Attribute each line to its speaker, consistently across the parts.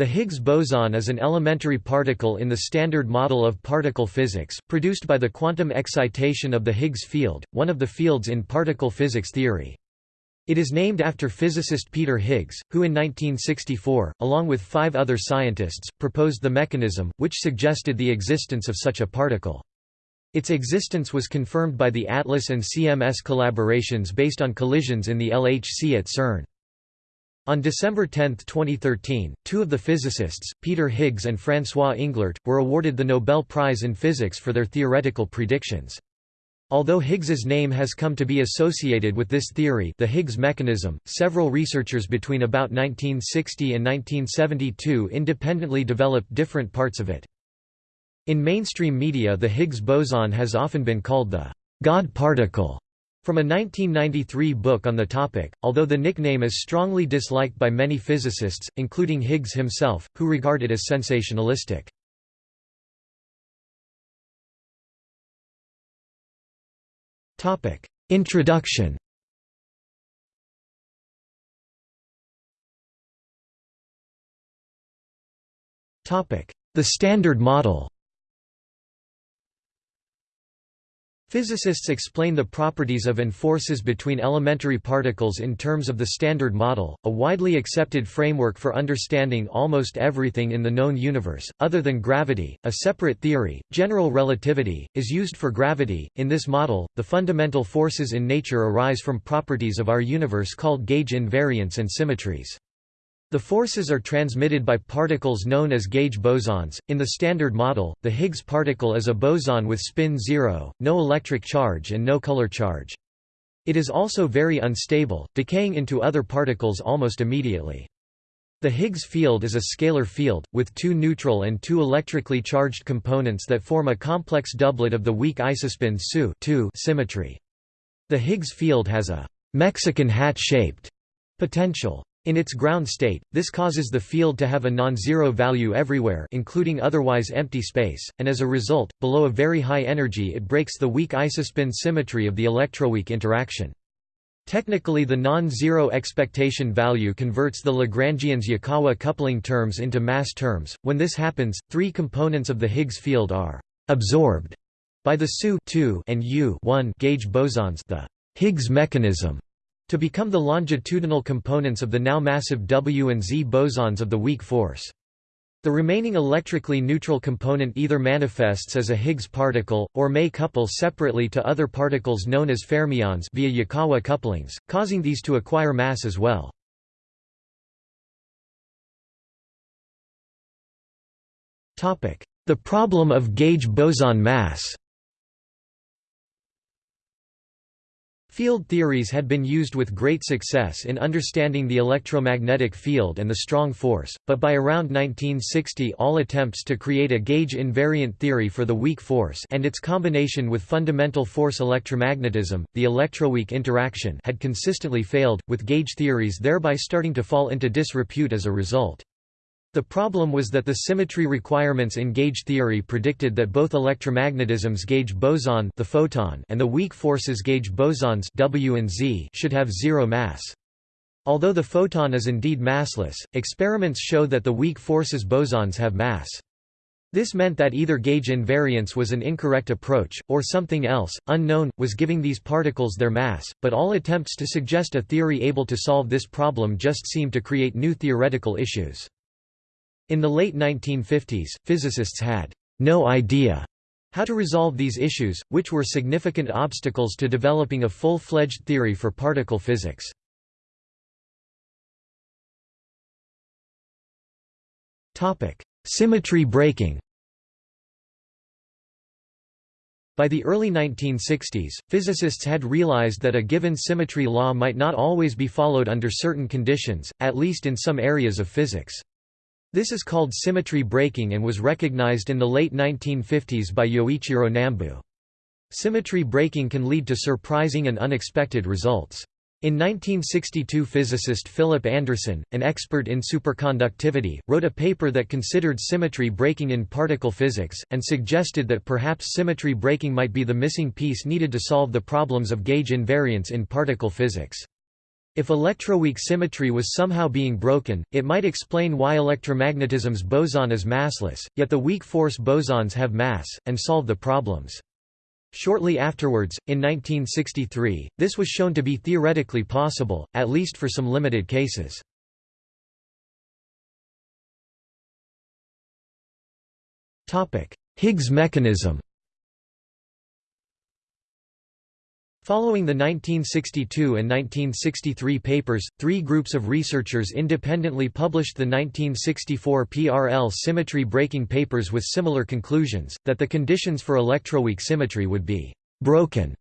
Speaker 1: The Higgs boson is an elementary particle in the Standard Model of particle physics, produced by the quantum excitation of the Higgs field, one of the fields in particle physics theory. It is named after physicist Peter Higgs, who in 1964, along with five other scientists, proposed the mechanism, which suggested the existence of such a particle. Its existence was confirmed by the ATLAS and CMS collaborations based on collisions in the LHC at CERN. On December 10, 2013, two of the physicists, Peter Higgs and François Englert, were awarded the Nobel Prize in Physics for their theoretical predictions. Although Higgs's name has come to be associated with this theory the Higgs mechanism, several researchers between about 1960 and 1972 independently developed different parts of it. In mainstream media the Higgs boson has often been called the «God particle» From a 1993 book on the topic, although the nickname is strongly disliked by many physicists, including Higgs himself, who regard it as sensationalistic. Introduction The Standard Model Physicists explain the properties of and forces between elementary particles in terms of the Standard Model, a widely accepted framework for understanding almost everything in the known universe, other than gravity. A separate theory, general relativity, is used for gravity. In this model, the fundamental forces in nature arise from properties of our universe called gauge invariants and symmetries. The forces are transmitted by particles known as gauge bosons. In the Standard Model, the Higgs particle is a boson with spin zero, no electric charge and no color charge. It is also very unstable, decaying into other particles almost immediately. The Higgs field is a scalar field, with two neutral and two electrically charged components that form a complex doublet of the weak isospin SU symmetry. The Higgs field has a Mexican hat-shaped potential. In its ground state, this causes the field to have a non-zero value everywhere including otherwise empty space, and as a result, below a very high energy it breaks the weak isospin symmetry of the electroweak interaction. Technically the non-zero expectation value converts the Lagrangian's Yukawa coupling terms into mass terms. When this happens, three components of the Higgs field are absorbed by the SU and U gauge bosons the Higgs mechanism to become the longitudinal components of the now massive W and Z bosons of the weak force. The remaining electrically neutral component either manifests as a Higgs particle, or may couple separately to other particles known as fermions via Yukawa couplings, causing these to acquire mass as well. The problem of gauge boson mass Field theories had been used with great success in understanding the electromagnetic field and the strong force, but by around 1960 all attempts to create a gauge invariant theory for the weak force and its combination with fundamental force electromagnetism, the electroweak interaction had consistently failed, with gauge theories thereby starting to fall into disrepute as a result. The problem was that the symmetry requirements in gauge theory predicted that both electromagnetism's gauge boson the photon and the weak forces gauge bosons W and Z should have zero mass. Although the photon is indeed massless, experiments show that the weak forces bosons have mass. This meant that either gauge invariance was an incorrect approach, or something else, unknown, was giving these particles their mass, but all attempts to suggest a theory able to solve this problem just seemed to create new theoretical issues. In the late 1950s, physicists had no idea how to resolve these issues, which were significant obstacles to developing a full-fledged theory for particle physics. Symmetry breaking By the early 1960s, physicists had realized that a given symmetry law might not always be followed under certain conditions, at least in some areas of physics. This is called symmetry breaking and was recognized in the late 1950s by Yoichiro Nambu. Symmetry breaking can lead to surprising and unexpected results. In 1962 physicist Philip Anderson, an expert in superconductivity, wrote a paper that considered symmetry breaking in particle physics, and suggested that perhaps symmetry breaking might be the missing piece needed to solve the problems of gauge invariance in particle physics. If electroweak symmetry was somehow being broken, it might explain why electromagnetism's boson is massless, yet the weak force bosons have mass, and solve the problems. Shortly afterwards, in 1963, this was shown to be theoretically possible, at least for some limited cases. Higgs mechanism Following the 1962 and 1963 papers, three groups of researchers independently published the 1964 PRL symmetry breaking papers with similar conclusions, that the conditions for electroweak symmetry would be «broken»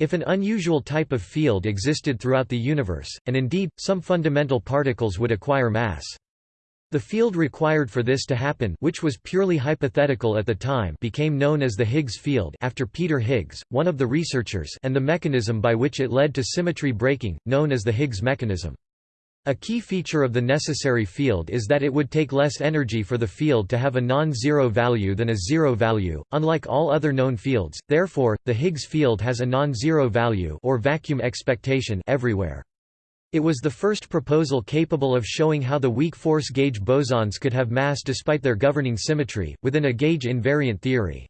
Speaker 1: if an unusual type of field existed throughout the universe, and indeed, some fundamental particles would acquire mass. The field required for this to happen which was purely hypothetical at the time became known as the Higgs field after Peter Higgs, one of the researchers and the mechanism by which it led to symmetry breaking, known as the Higgs mechanism. A key feature of the necessary field is that it would take less energy for the field to have a non-zero value than a zero value, unlike all other known fields, therefore, the Higgs field has a non-zero value or vacuum expectation everywhere. It was the first proposal capable of showing how the weak force gauge bosons could have mass despite their governing symmetry, within a gauge invariant theory.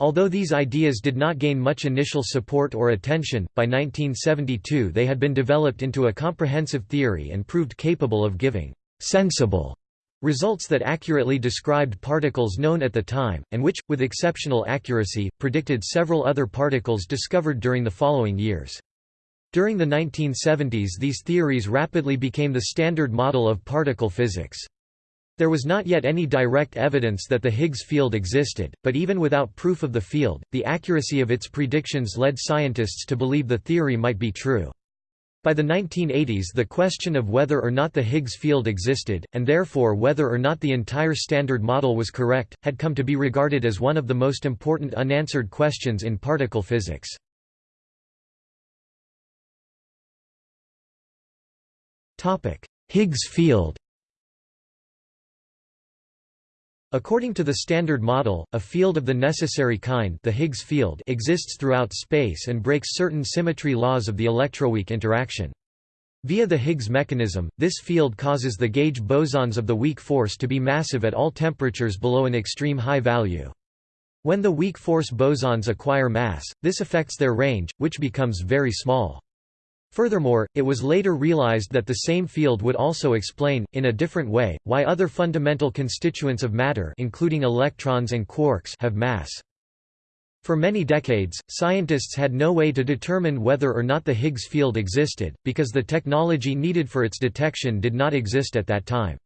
Speaker 1: Although these ideas did not gain much initial support or attention, by 1972 they had been developed into a comprehensive theory and proved capable of giving «sensible» results that accurately described particles known at the time, and which, with exceptional accuracy, predicted several other particles discovered during the following years. During the 1970s these theories rapidly became the standard model of particle physics. There was not yet any direct evidence that the Higgs field existed, but even without proof of the field, the accuracy of its predictions led scientists to believe the theory might be true. By the 1980s the question of whether or not the Higgs field existed, and therefore whether or not the entire Standard Model was correct, had come to be regarded as one of the most important unanswered questions in particle physics. Higgs field According to the Standard Model, a field of the necessary kind the Higgs field exists throughout space and breaks certain symmetry laws of the electroweak interaction. Via the Higgs mechanism, this field causes the gauge bosons of the weak force to be massive at all temperatures below an extreme high value. When the weak force bosons acquire mass, this affects their range, which becomes very small. Furthermore, it was later realized that the same field would also explain, in a different way, why other fundamental constituents of matter including electrons and quarks have mass. For many decades, scientists had no way to determine whether or not the Higgs field existed, because the technology needed for its detection did not exist at that time.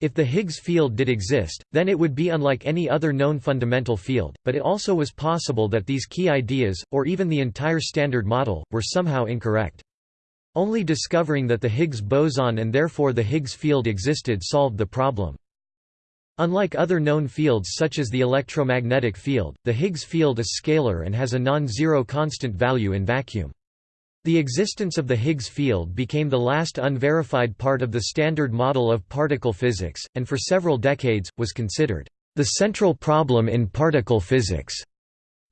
Speaker 1: If the Higgs field did exist, then it would be unlike any other known fundamental field, but it also was possible that these key ideas, or even the entire Standard Model, were somehow incorrect. Only discovering that the Higgs boson and therefore the Higgs field existed solved the problem. Unlike other known fields such as the electromagnetic field, the Higgs field is scalar and has a non-zero constant value in vacuum. The existence of the Higgs field became the last unverified part of the Standard Model of particle physics, and for several decades, was considered the central problem in particle physics.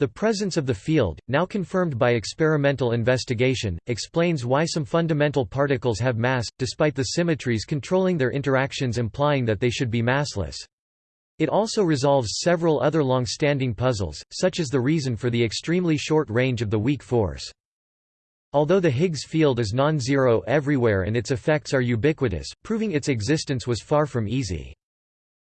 Speaker 1: The presence of the field, now confirmed by experimental investigation, explains why some fundamental particles have mass, despite the symmetries controlling their interactions implying that they should be massless. It also resolves several other long-standing puzzles, such as the reason for the extremely short range of the weak force. Although the Higgs field is non-zero everywhere and its effects are ubiquitous, proving its existence was far from easy.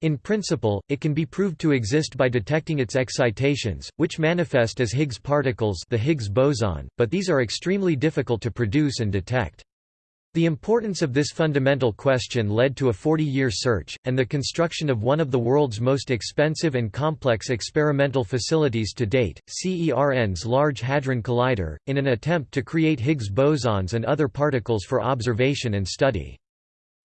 Speaker 1: In principle, it can be proved to exist by detecting its excitations, which manifest as Higgs particles the Higgs boson, but these are extremely difficult to produce and detect. The importance of this fundamental question led to a 40-year search, and the construction of one of the world's most expensive and complex experimental facilities to date, CERN's Large Hadron Collider, in an attempt to create Higgs bosons and other particles for observation and study.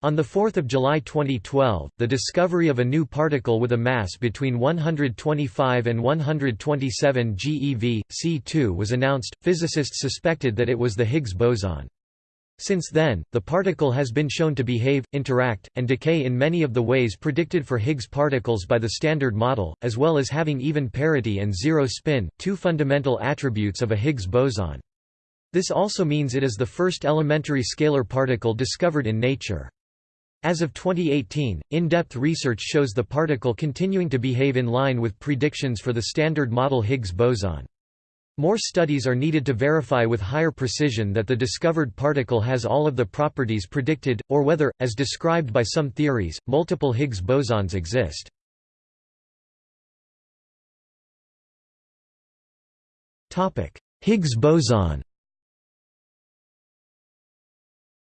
Speaker 1: On 4 July 2012, the discovery of a new particle with a mass between 125 and 127 GeV, C2 was announced. Physicists suspected that it was the Higgs boson. Since then, the particle has been shown to behave, interact, and decay in many of the ways predicted for Higgs particles by the Standard Model, as well as having even parity and zero spin, two fundamental attributes of a Higgs boson. This also means it is the first elementary scalar particle discovered in nature. As of 2018, in-depth research shows the particle continuing to behave in line with predictions for the Standard Model Higgs boson. More studies are needed to verify with higher precision that the discovered particle has all of the properties predicted, or whether, as described by some theories, multiple Higgs bosons exist. Higgs boson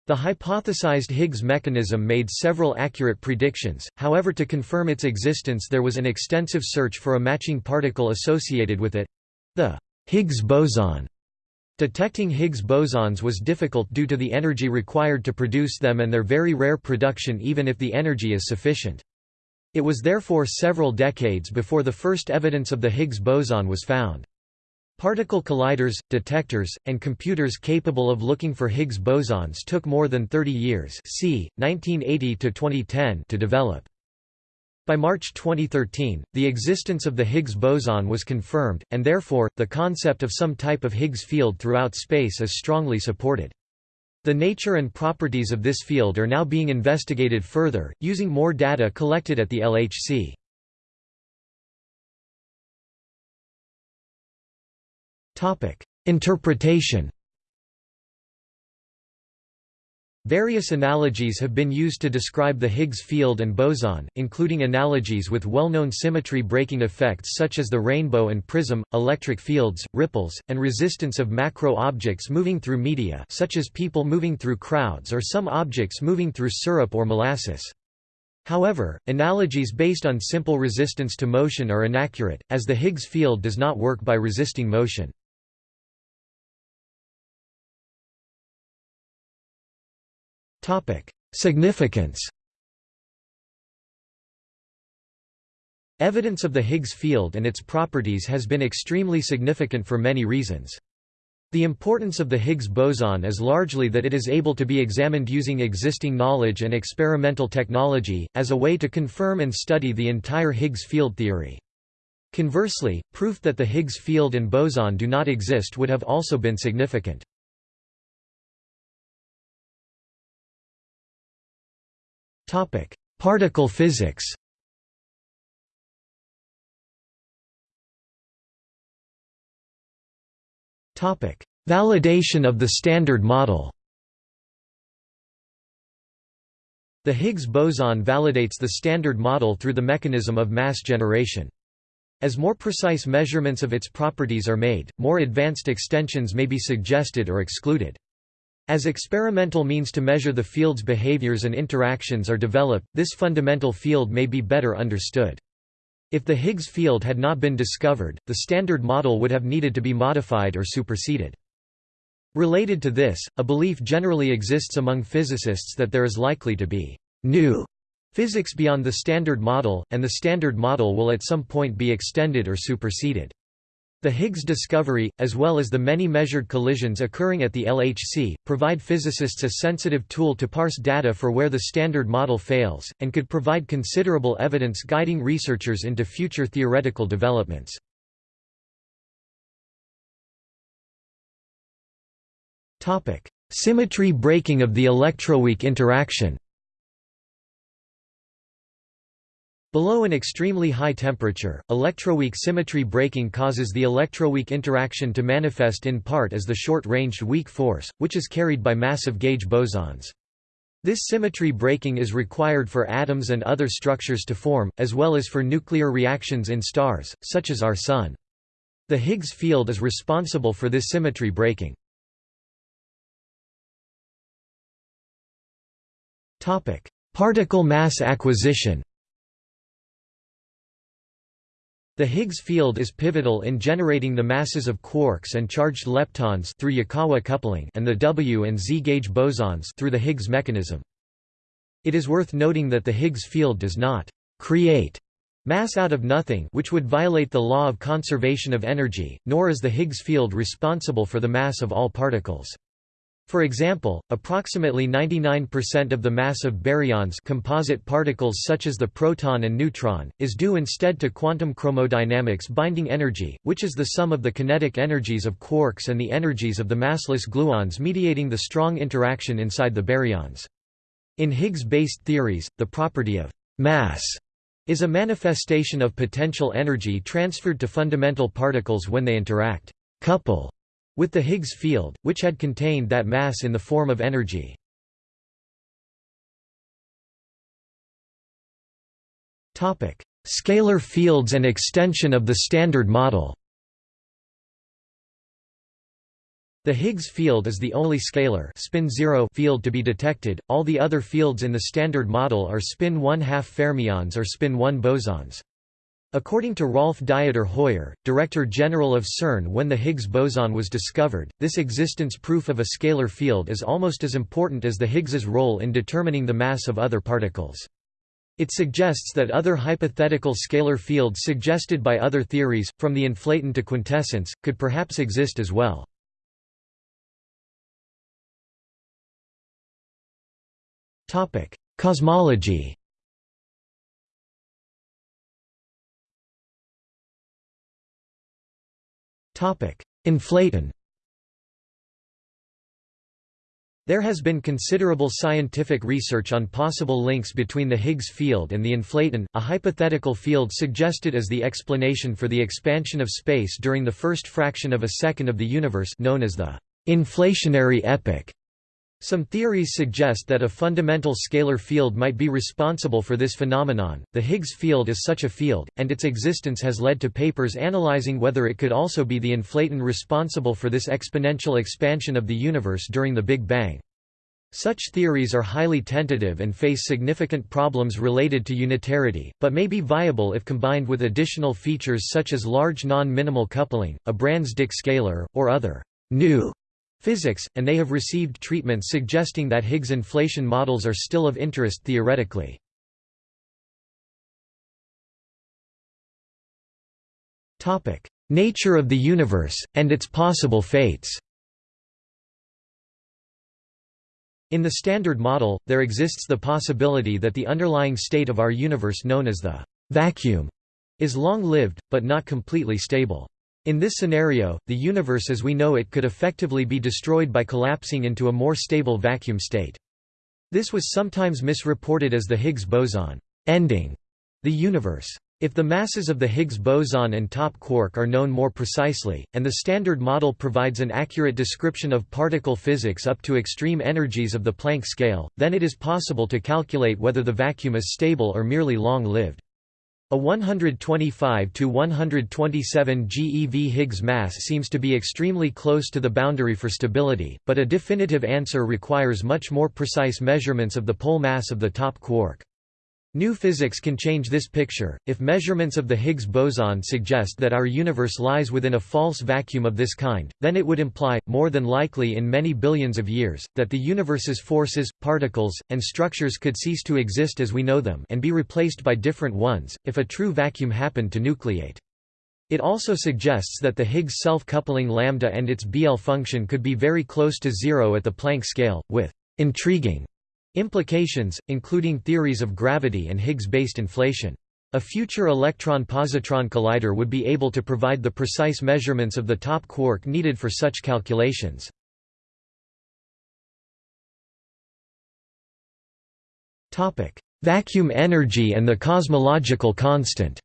Speaker 1: The hypothesized Higgs mechanism made several accurate predictions, however to confirm its existence there was an extensive search for a matching particle associated with it—the Higgs boson. Detecting Higgs bosons was difficult due to the energy required to produce them and their very rare production even if the energy is sufficient. It was therefore several decades before the first evidence of the Higgs boson was found. Particle colliders, detectors, and computers capable of looking for Higgs bosons took more than 30 years c. 1980 to, to develop. By March 2013, the existence of the Higgs boson was confirmed, and therefore, the concept of some type of Higgs field throughout space is strongly supported. The nature and properties of this field are now being investigated further, using more data collected at the LHC. Interpretation Various analogies have been used to describe the Higgs field and boson, including analogies with well-known symmetry breaking effects such as the rainbow and prism, electric fields, ripples, and resistance of macro objects moving through media such as people moving through crowds or some objects moving through syrup or molasses. However, analogies based on simple resistance to motion are inaccurate, as the Higgs field does not work by resisting motion. Significance Evidence of the Higgs field and its properties has been extremely significant for many reasons. The importance of the Higgs boson is largely that it is able to be examined using existing knowledge and experimental technology, as a way to confirm and study the entire Higgs field theory. Conversely, proof that the Higgs field and boson do not exist would have also been significant. Particle physics. Validation of the Standard Model. The Higgs boson validates the Standard Model through the mechanism of mass generation. As more precise measurements of its properties are made, more advanced extensions may be suggested or excluded. As experimental means to measure the field's behaviors and interactions are developed, this fundamental field may be better understood. If the Higgs field had not been discovered, the Standard Model would have needed to be modified or superseded. Related to this, a belief generally exists among physicists that there is likely to be new physics beyond the Standard Model, and the Standard Model will at some point be extended or superseded. The Higgs discovery, as well as the many measured collisions occurring at the LHC, provide physicists a sensitive tool to parse data for where the Standard Model fails, and could provide considerable evidence guiding researchers into future theoretical developments. Symmetry breaking of the electroweak interaction Below an extremely high temperature, electroweak symmetry breaking causes the electroweak interaction to manifest in part as the short-ranged weak force, which is carried by massive gauge bosons. This symmetry breaking is required for atoms and other structures to form, as well as for nuclear reactions in stars, such as our Sun. The Higgs field is responsible for this symmetry breaking. Particle mass acquisition The Higgs field is pivotal in generating the masses of quarks and charged leptons through Yukawa coupling and the W and Z gauge bosons through the Higgs mechanism. It is worth noting that the Higgs field does not create mass out of nothing which would violate the law of conservation of energy, nor is the Higgs field responsible for the mass of all particles. For example, approximately 99% of the mass of baryons composite particles such as the proton and neutron, is due instead to quantum chromodynamics binding energy, which is the sum of the kinetic energies of quarks and the energies of the massless gluons mediating the strong interaction inside the baryons. In Higgs-based theories, the property of mass is a manifestation of potential energy transferred to fundamental particles when they interact couple with the Higgs field, which had contained that mass in the form of energy. Scalar fields and extension of the Standard Model The Higgs field is the only scalar spin zero field to be detected, all the other fields in the Standard Model are spin 1 half fermions or spin 1 bosons. According to Rolf Dieter Heuer, Director General of CERN when the Higgs boson was discovered, this existence proof of a scalar field is almost as important as the Higgs's role in determining the mass of other particles. It suggests that other hypothetical scalar fields suggested by other theories, from the inflaton to quintessence, could perhaps exist as well. Cosmology Inflaton There has been considerable scientific research on possible links between the Higgs field and the inflaton, a hypothetical field suggested as the explanation for the expansion of space during the first fraction of a second of the universe known as the inflationary epoch. Some theories suggest that a fundamental scalar field might be responsible for this phenomenon. The Higgs field is such a field, and its existence has led to papers analyzing whether it could also be the inflaton responsible for this exponential expansion of the universe during the Big Bang. Such theories are highly tentative and face significant problems related to unitarity, but may be viable if combined with additional features such as large non-minimal coupling, a Brans-Dicke scalar, or other new physics, and they have received treatments suggesting that Higgs inflation models are still of interest theoretically. Nature of the universe, and its possible fates In the Standard Model, there exists the possibility that the underlying state of our universe known as the vacuum is long-lived, but not completely stable. In this scenario, the universe as we know it could effectively be destroyed by collapsing into a more stable vacuum state. This was sometimes misreported as the Higgs boson ending the universe. If the masses of the Higgs boson and top quark are known more precisely, and the Standard Model provides an accurate description of particle physics up to extreme energies of the Planck scale, then it is possible to calculate whether the vacuum is stable or merely long-lived. A 125 to 127 GeV Higgs mass seems to be extremely close to the boundary for stability, but a definitive answer requires much more precise measurements of the pole mass of the top quark. New physics can change this picture. If measurements of the Higgs boson suggest that our universe lies within a false vacuum of this kind, then it would imply, more than likely in many billions of years, that the universe's forces, particles, and structures could cease to exist as we know them and be replaced by different ones, if a true vacuum happened to nucleate. It also suggests that the Higgs self-coupling lambda and its BL function could be very close to zero at the Planck scale, with intriguing Implications, including theories of gravity and Higgs-based inflation. A future electron-positron collider would be able to provide the precise measurements of the top quark needed for such calculations. Vacuum energy and the cosmological constant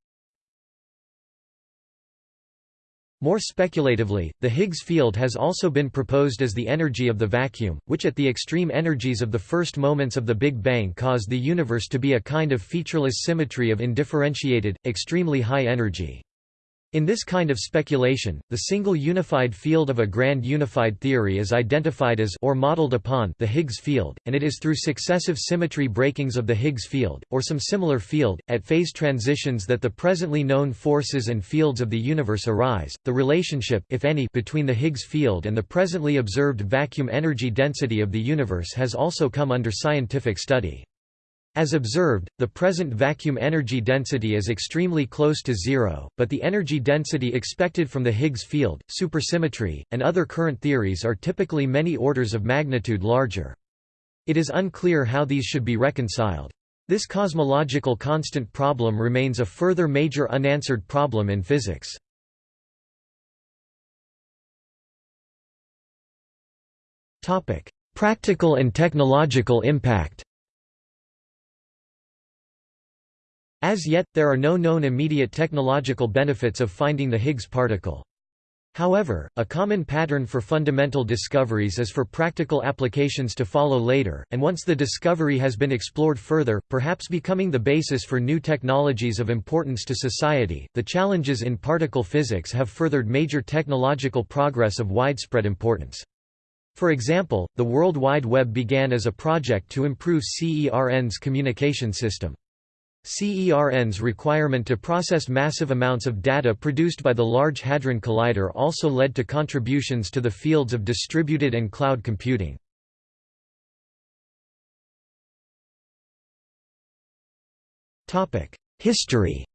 Speaker 1: More speculatively, the Higgs field has also been proposed as the energy of the vacuum, which at the extreme energies of the first moments of the Big Bang caused the universe to be a kind of featureless symmetry of indifferentiated, extremely high energy. In this kind of speculation, the single unified field of a grand unified theory is identified as or modeled upon the Higgs field, and it is through successive symmetry breakings of the Higgs field, or some similar field, at phase transitions that the presently known forces and fields of the universe arise. The relationship if any between the Higgs field and the presently observed vacuum energy density of the universe has also come under scientific study. As observed, the present vacuum energy density is extremely close to zero, but the energy density expected from the Higgs field, supersymmetry, and other current theories are typically many orders of magnitude larger. It is unclear how these should be reconciled. This cosmological constant problem remains a further major unanswered problem in physics. Practical and technological impact As yet, there are no known immediate technological benefits of finding the Higgs particle. However, a common pattern for fundamental discoveries is for practical applications to follow later, and once the discovery has been explored further, perhaps becoming the basis for new technologies of importance to society. The challenges in particle physics have furthered major technological progress of widespread importance. For example, the World Wide Web began as a project to improve CERN's communication system. CERN's requirement to process massive amounts of data produced by the Large Hadron Collider also led to contributions to the fields of distributed and cloud computing. History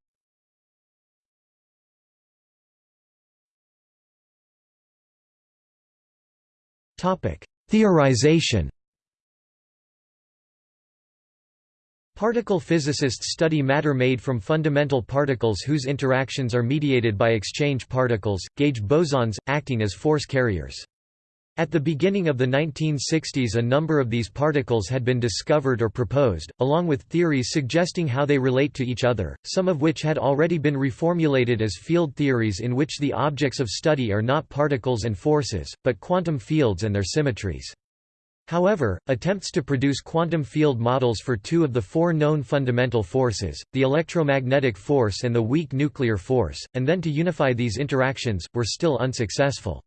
Speaker 1: Theorization Particle physicists study matter made from fundamental particles whose interactions are mediated by exchange particles, gauge bosons, acting as force carriers. At the beginning of the 1960s a number of these particles had been discovered or proposed, along with theories suggesting how they relate to each other, some of which had already been reformulated as field theories in which the objects of study are not particles and forces, but quantum fields and their symmetries. However, attempts to produce quantum field models for two of the four known fundamental forces, the electromagnetic force and the weak nuclear force, and then to unify these interactions, were still unsuccessful.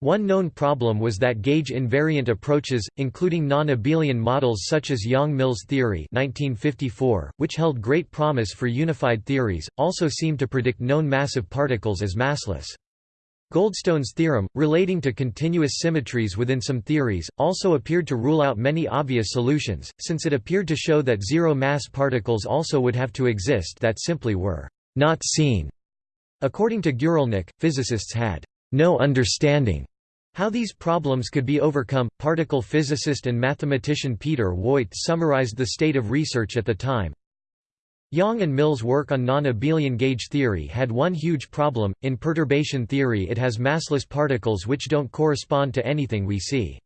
Speaker 1: One known problem was that gauge invariant approaches, including non-abelian models such as Yang-Mills theory 1954, which held great promise for unified theories, also seemed to predict known massive particles as massless. Goldstone's theorem, relating to continuous symmetries within some theories, also appeared to rule out many obvious solutions, since it appeared to show that zero-mass particles also would have to exist that simply were not seen. According to Guralnik, physicists had no understanding how these problems could be overcome. Particle physicist and mathematician Peter Woit summarized the state of research at the time. Yang and Mills' work on non-abelian gauge theory had one huge problem, in perturbation theory it has massless particles which don't correspond to anything we see.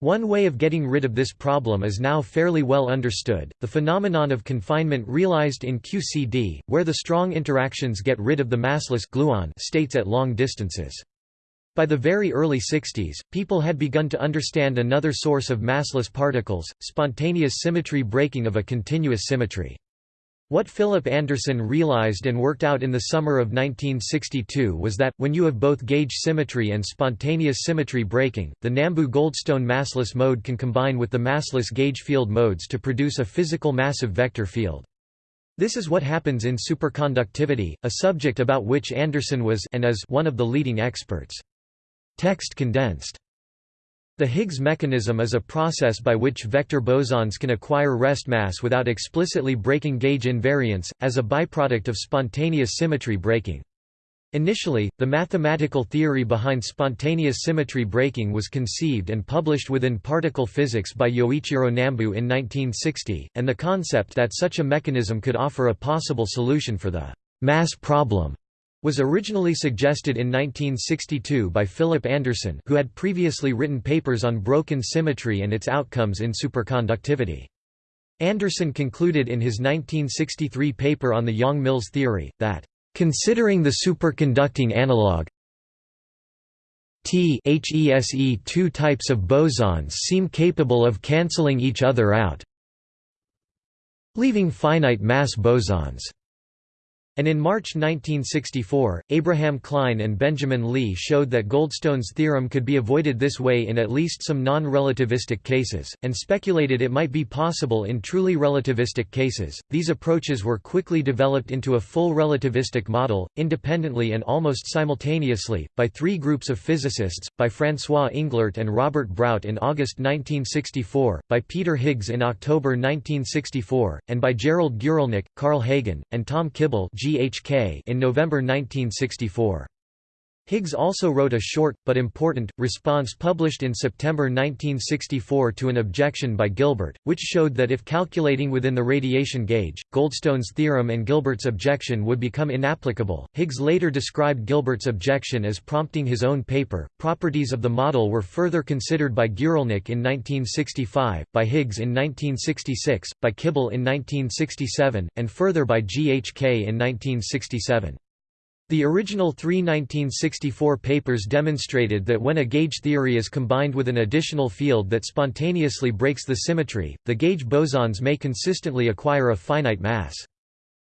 Speaker 1: One way of getting rid of this problem is now fairly well understood, the phenomenon of confinement realized in QCD, where the strong interactions get rid of the massless gluon states at long distances. By the very early 60s, people had begun to understand another source of massless particles, spontaneous symmetry breaking of a continuous symmetry. What Philip Anderson realized and worked out in the summer of 1962 was that, when you have both gauge symmetry and spontaneous symmetry breaking, the Nambu-Goldstone massless mode can combine with the massless gauge field modes to produce a physical massive vector field. This is what happens in superconductivity, a subject about which Anderson was and is one of the leading experts. Text condensed the Higgs mechanism is a process by which vector bosons can acquire rest mass without explicitly breaking gauge invariance, as a byproduct of spontaneous symmetry breaking. Initially, the mathematical theory behind spontaneous symmetry breaking was conceived and published within particle physics by Yoichiro Nambu in 1960, and the concept that such a mechanism could offer a possible solution for the mass problem was originally suggested in 1962 by Philip Anderson who had previously written papers on broken symmetry and its outcomes in superconductivity. Anderson concluded in his 1963 paper on the Yang-Mills theory, that, "...considering the superconducting analog T HESE two types of bosons seem capable of cancelling each other out leaving finite mass bosons." And in March 1964, Abraham Klein and Benjamin Lee showed that Goldstone's theorem could be avoided this way in at least some non-relativistic cases, and speculated it might be possible in truly relativistic cases. These approaches were quickly developed into a full relativistic model, independently and almost simultaneously, by three groups of physicists, by François Englert and Robert Brout in August 1964, by Peter Higgs in October 1964, and by Gerald Guralnik, Carl Hagen, and Tom Kibble GHK in November 1964. Higgs also wrote a short, but important, response published in September 1964 to an objection by Gilbert, which showed that if calculating within the radiation gauge, Goldstone's theorem and Gilbert's objection would become inapplicable. Higgs later described Gilbert's objection as prompting his own paper. Properties of the model were further considered by Guralnik in 1965, by Higgs in 1966, by Kibble in 1967, and further by GHK in 1967. The original three 1964 papers demonstrated that when a gauge theory is combined with an additional field that spontaneously breaks the symmetry, the gauge bosons may consistently acquire a finite mass.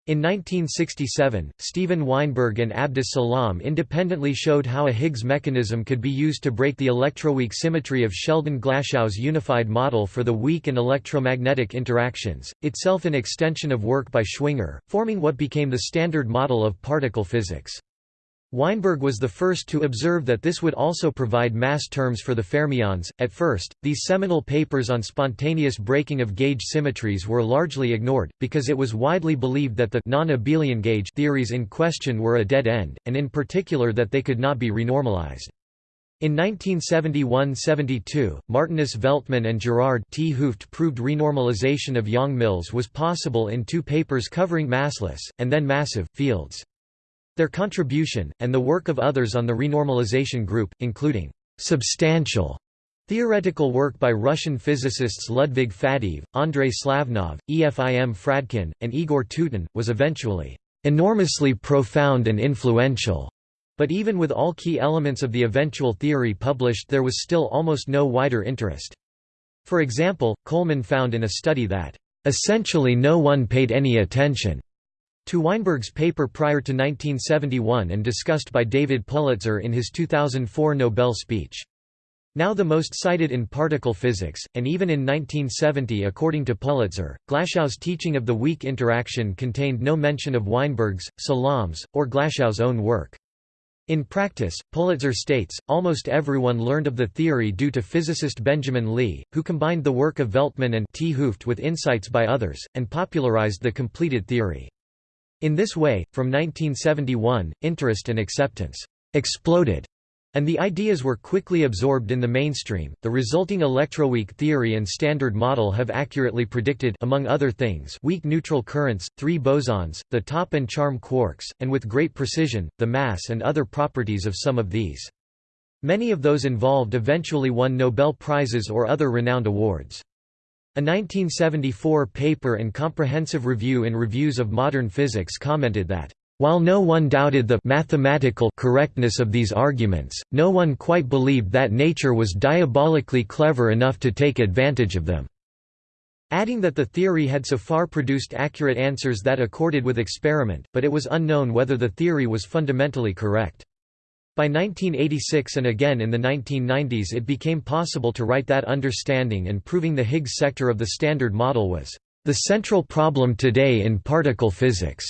Speaker 1: In 1967, Steven Weinberg and Abdus Salam independently showed how a Higgs mechanism could be used to break the electroweak symmetry of Sheldon-Glashow's unified model for the weak and electromagnetic interactions, itself an extension of work by Schwinger, forming what became the standard model of particle physics. Weinberg was the first to observe that this would also provide mass terms for the fermions. At first, these seminal papers on spontaneous breaking of gauge symmetries were largely ignored, because it was widely believed that the non-abelian gauge theories in question were a dead end, and in particular that they could not be renormalized. In 1971–72, Martinus Veltman and Gerard 't Hooft proved renormalization of Yang-Mills was possible in two papers covering massless, and then massive, fields. Their contribution, and the work of others on the renormalization group, including substantial theoretical work by Russian physicists Ludwig Faddeev, Andrei Slavnov, Efim Fradkin, and Igor Tyutin, was eventually enormously profound and influential. But even with all key elements of the eventual theory published there was still almost no wider interest. For example, Coleman found in a study that, "...essentially no one paid any attention." To Weinberg's paper prior to 1971 and discussed by David Politzer in his 2004 Nobel speech. Now the most cited in particle physics, and even in 1970 according to Politzer, Glashow's teaching of the weak interaction contained no mention of Weinberg's, Salam's, or Glashow's own work. In practice, Politzer states, almost everyone learned of the theory due to physicist Benjamin Lee, who combined the work of Veltman and 't Hooft with insights by others, and popularized the completed theory. In this way, from 1971, interest and acceptance exploded and the ideas were quickly absorbed in the mainstream. The resulting electroweak theory and standard model have accurately predicted among other things weak neutral currents, three bosons, the top and charm quarks, and with great precision, the mass and other properties of some of these. Many of those involved eventually won Nobel Prizes or other renowned awards. A 1974 paper and comprehensive review in Reviews of Modern Physics commented that, "...while no one doubted the mathematical correctness of these arguments, no one quite believed that nature was diabolically clever enough to take advantage of them." adding that the theory had so far produced accurate answers that accorded with experiment, but it was unknown whether the theory was fundamentally correct. By 1986 and again in the 1990s it became possible to write that understanding and proving the Higgs sector of the Standard Model was the central problem today in particle physics.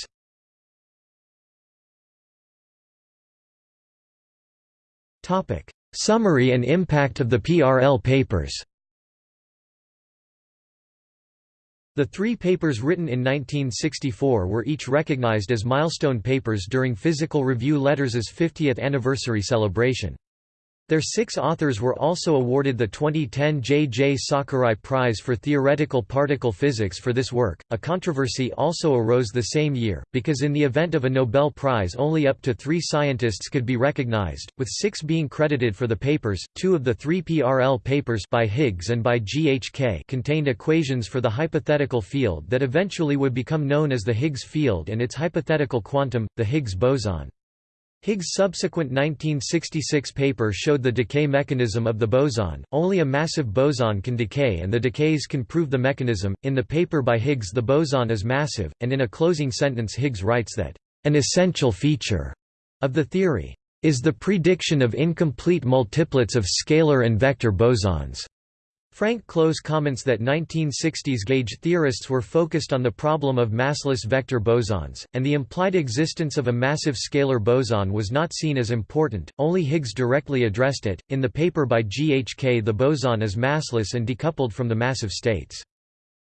Speaker 1: Summary and impact of the PRL papers The three papers written in 1964 were each recognized as milestone papers during Physical Review Letters' 50th anniversary celebration. Their six authors were also awarded the 2010 J. J. Sakurai Prize for Theoretical Particle Physics for this work. A controversy also arose the same year, because in the event of a Nobel Prize only up to three scientists could be recognized, with six being credited for the papers. Two of the three PRL papers by Higgs and by GHK contained equations for the hypothetical field that eventually would become known as the Higgs field and its hypothetical quantum, the Higgs boson. Higgs' subsequent 1966 paper showed the decay mechanism of the boson. Only a massive boson can decay and the decays can prove the mechanism. In the paper by Higgs the boson is massive, and in a closing sentence Higgs writes that An essential feature of the theory is the prediction of incomplete multiplets of scalar and vector bosons. Frank Close comments that 1960s gauge theorists were focused on the problem of massless vector bosons, and the implied existence of a massive scalar boson was not seen as important, only Higgs directly addressed it. In the paper by G. H. K., the boson is massless and decoupled from the massive states.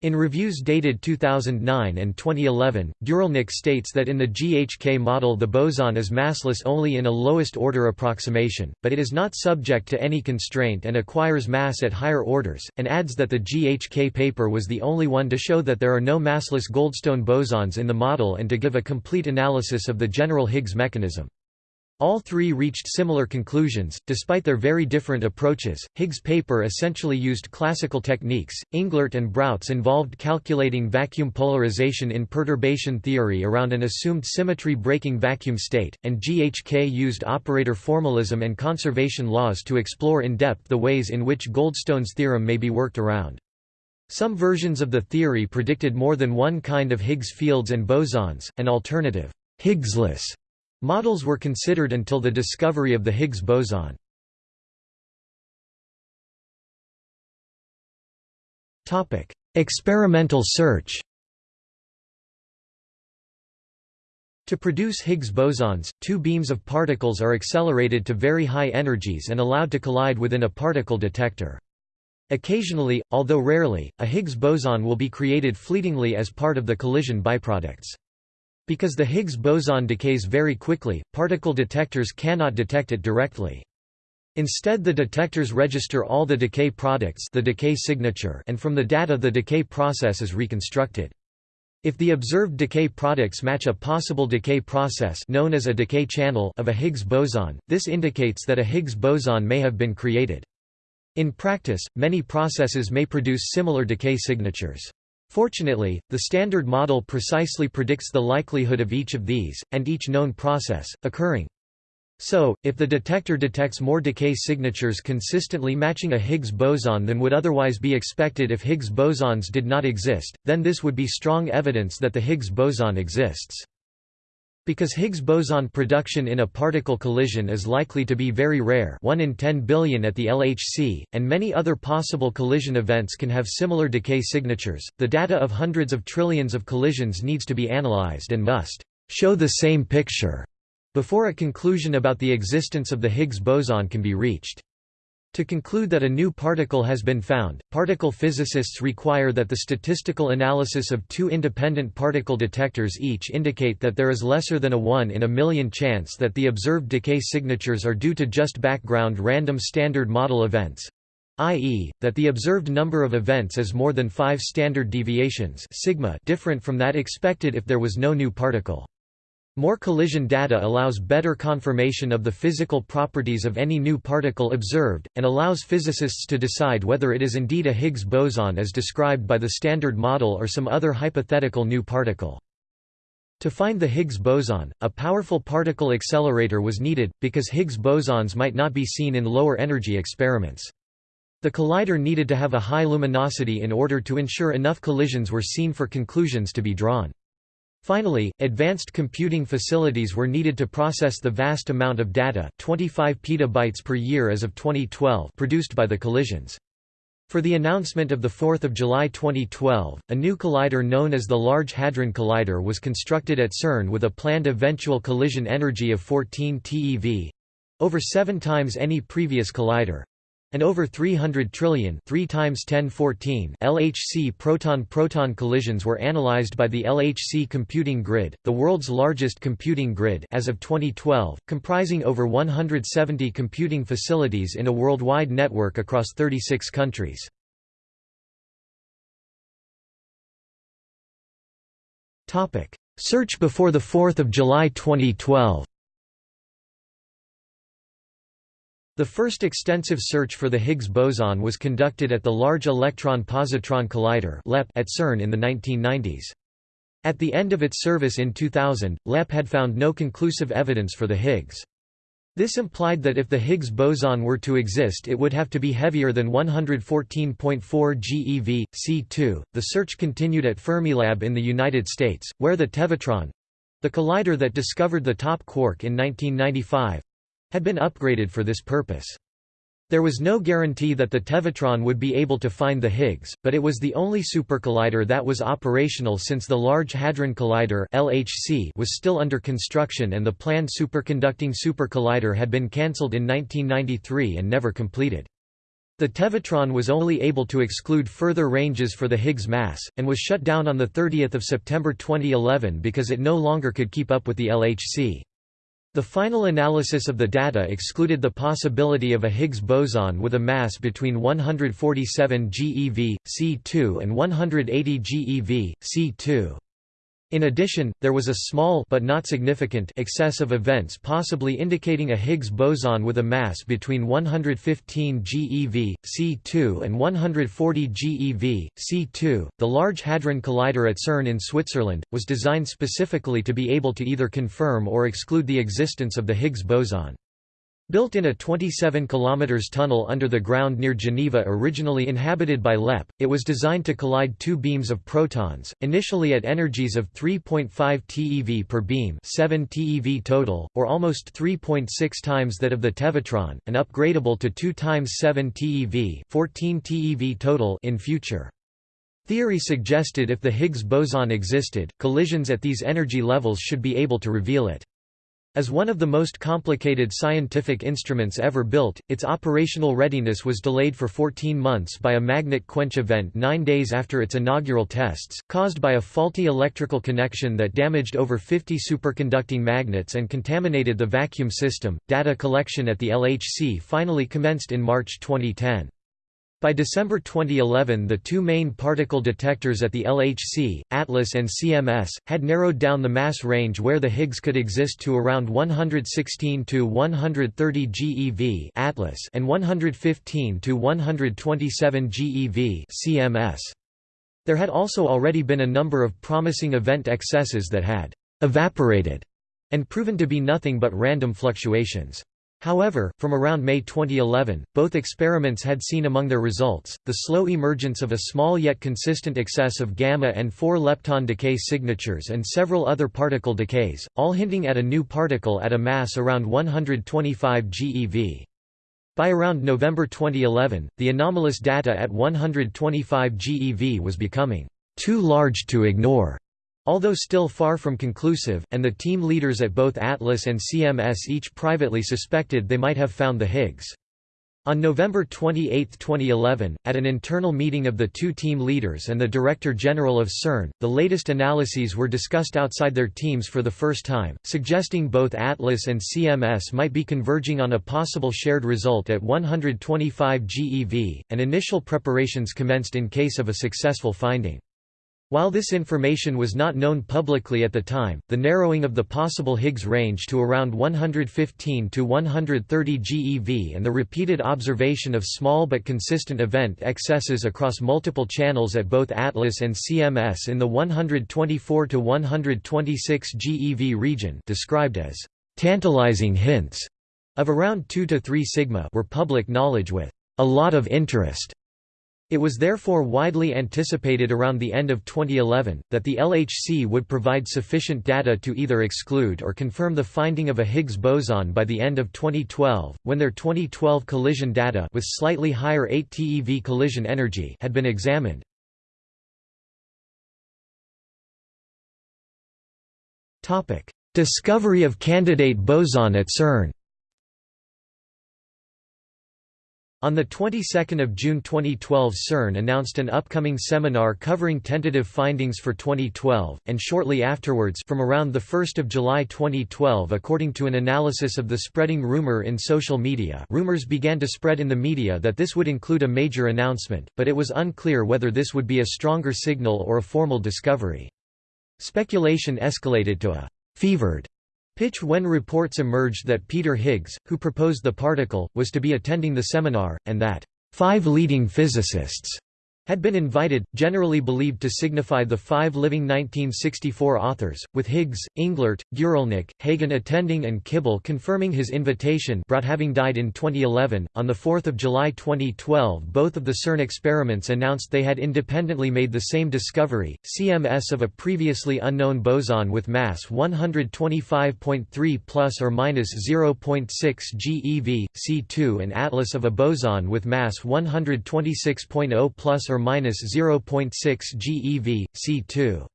Speaker 1: In reviews dated 2009 and 2011, Guralnik states that in the GHK model the boson is massless only in a lowest order approximation, but it is not subject to any constraint and acquires mass at higher orders, and adds that the GHK paper was the only one to show that there are no massless Goldstone bosons in the model and to give a complete analysis of the general Higgs mechanism. All three reached similar conclusions, despite their very different approaches. Higgs' paper essentially used classical techniques. Englert and Brout's involved calculating vacuum polarization in perturbation theory around an assumed symmetry breaking vacuum state, and GHK used operator formalism and conservation laws to explore in depth the ways in which Goldstone's theorem may be worked around. Some versions of the theory predicted more than one kind of Higgs fields and bosons, an alternative, Higgsless Models were considered until the discovery of the Higgs boson. Experimental search To produce Higgs bosons, two beams of particles are accelerated to very high energies and allowed to collide within a particle detector. Occasionally, although rarely, a Higgs boson will be created fleetingly as part of the collision byproducts. Because the Higgs boson decays very quickly, particle detectors cannot detect it directly. Instead the detectors register all the decay products the decay signature and from the data the decay process is reconstructed. If the observed decay products match a possible decay process known as a decay channel of a Higgs boson, this indicates that a Higgs boson may have been created. In practice, many processes may produce similar decay signatures. Fortunately, the Standard Model precisely predicts the likelihood of each of these, and each known process, occurring. So, if the detector detects more decay signatures consistently matching a Higgs boson than would otherwise be expected if Higgs bosons did not exist, then this would be strong evidence that the Higgs boson exists. Because Higgs boson production in a particle collision is likely to be very rare 1 in 10 billion at the LHC, and many other possible collision events can have similar decay signatures, the data of hundreds of trillions of collisions needs to be analyzed and must «show the same picture» before a conclusion about the existence of the Higgs boson can be reached. To conclude that a new particle has been found, particle physicists require that the statistical analysis of two independent particle detectors each indicate that there is lesser than a 1 in a million chance that the observed decay signatures are due to just background random standard model events i.e., that the observed number of events is more than 5 standard deviations sigma different from that expected if there was no new particle. More collision data allows better confirmation of the physical properties of any new particle observed, and allows physicists to decide whether it is indeed a Higgs boson as described by the Standard Model or some other hypothetical new particle. To find the Higgs boson, a powerful particle accelerator was needed, because Higgs bosons might not be seen in lower energy experiments. The collider needed to have a high luminosity in order to ensure enough collisions were seen for conclusions to be drawn. Finally, advanced computing facilities were needed to process the vast amount of data 25 petabytes per year as of 2012 produced by the collisions. For the announcement of 4 July 2012, a new collider known as the Large Hadron Collider was constructed at CERN with a planned eventual collision energy of 14 TeV—over seven times any previous collider, and over 300 trillion 3 times 1014 LHC proton-proton collisions were analyzed by the LHC computing grid, the world's largest computing grid as of 2012, comprising over 170 computing facilities in a worldwide network across 36 countries. Search before 4 July 2012 The first extensive search for the Higgs boson was conducted at the Large Electron-Positron Collider at CERN in the 1990s. At the end of its service in 2000, LEP had found no conclusive evidence for the Higgs. This implied that if the Higgs boson were to exist it would have to be heavier than 114.4 GeV, C2. The search continued at Fermilab in the United States, where the Tevatron The collider that discovered the top quark in 1995 had been upgraded for this purpose. There was no guarantee that the Tevatron would be able to find the Higgs, but it was the only supercollider that was operational since the Large Hadron Collider (LHC) was still under construction and the planned superconducting supercollider had been cancelled in 1993 and never completed. The Tevatron was only able to exclude further ranges for the Higgs mass, and was shut down on 30 September 2011 because it no longer could keep up with the LHC. The final analysis of the data excluded the possibility of a Higgs boson with a mass between 147 GeV, C2 and 180 GeV, C2. In addition, there was a small but not significant excess of events possibly indicating a Higgs boson with a mass between 115 GeV, C2 and 140 GeV, C2. The Large Hadron Collider at CERN in Switzerland was designed specifically to be able to either confirm or exclude the existence of the Higgs boson. Built in a 27 km tunnel under the ground near Geneva originally inhabited by LEP, it was designed to collide two beams of protons, initially at energies of 3.5 TeV per beam 7 TeV total, or almost 3.6 times that of the Tevatron, and upgradable to 2 times 7 TeV 14 TeV total in future. Theory suggested if the Higgs boson existed, collisions at these energy levels should be able to reveal it. As one of the most complicated scientific instruments ever built, its operational readiness was delayed for 14 months by a magnet quench event nine days after its inaugural tests, caused by a faulty electrical connection that damaged over 50 superconducting magnets and contaminated the vacuum system. Data collection at the LHC finally commenced in March 2010. By December 2011 the two main particle detectors at the LHC, ATLAS and CMS, had narrowed down the mass range where the Higgs could exist to around 116 to 130 GeV ATLAS and 115 to 127 GeV CMS. There had also already been a number of promising event excesses that had «evaporated» and proven to be nothing but random fluctuations. However, from around May 2011, both experiments had seen among their results, the slow emergence of a small yet consistent excess of gamma and 4 lepton decay signatures and several other particle decays, all hinting at a new particle at a mass around 125 GeV. By around November 2011, the anomalous data at 125 GeV was becoming too large to ignore. Although still far from conclusive, and the team leaders at both Atlas and CMS each privately suspected they might have found the Higgs. On November 28, 2011, at an internal meeting of the two team leaders and the Director General of CERN, the latest analyses were discussed outside their teams for the first time, suggesting both Atlas and CMS might be converging on a possible shared result at 125 GeV, and initial preparations commenced in case of a successful finding. While this information was not known publicly at the time, the narrowing of the possible Higgs range to around 115 to 130 GeV and the repeated observation of small but consistent event excesses across multiple channels at both Atlas and CMS in the 124 to 126 GeV region described as tantalizing hints of around 2 to 3 sigma were public knowledge with a lot of interest it was therefore widely anticipated around the end of 2011, that the LHC would provide sufficient data to either exclude or confirm the finding of a Higgs boson by the end of 2012, when their 2012 collision data with slightly higher 8 TeV collision energy had been examined. Discovery of candidate boson at CERN On the 22nd of June 2012 CERN announced an upcoming seminar covering tentative findings for 2012, and shortly afterwards from around the 1 July 2012 according to an analysis of the spreading rumor in social media rumors began to spread in the media that this would include a major announcement, but it was unclear whether this would be a stronger signal or a formal discovery. Speculation escalated to a «fevered» pitch when reports emerged that Peter Higgs, who proposed the particle, was to be attending the seminar, and that five leading physicists had been invited, generally believed to signify the five living 1964 authors, with Higgs, Englert, Guralnik, Hagen attending and Kibble confirming his invitation Brout having died in 2011. On 4 July 2012 both of the CERN experiments announced they had independently made the same discovery, CMS of a previously unknown boson with mass 125.3 plus or minus 0.6 GeV, C2 and Atlas of a boson with mass 126.0 plus or 0.6 GeV, C2.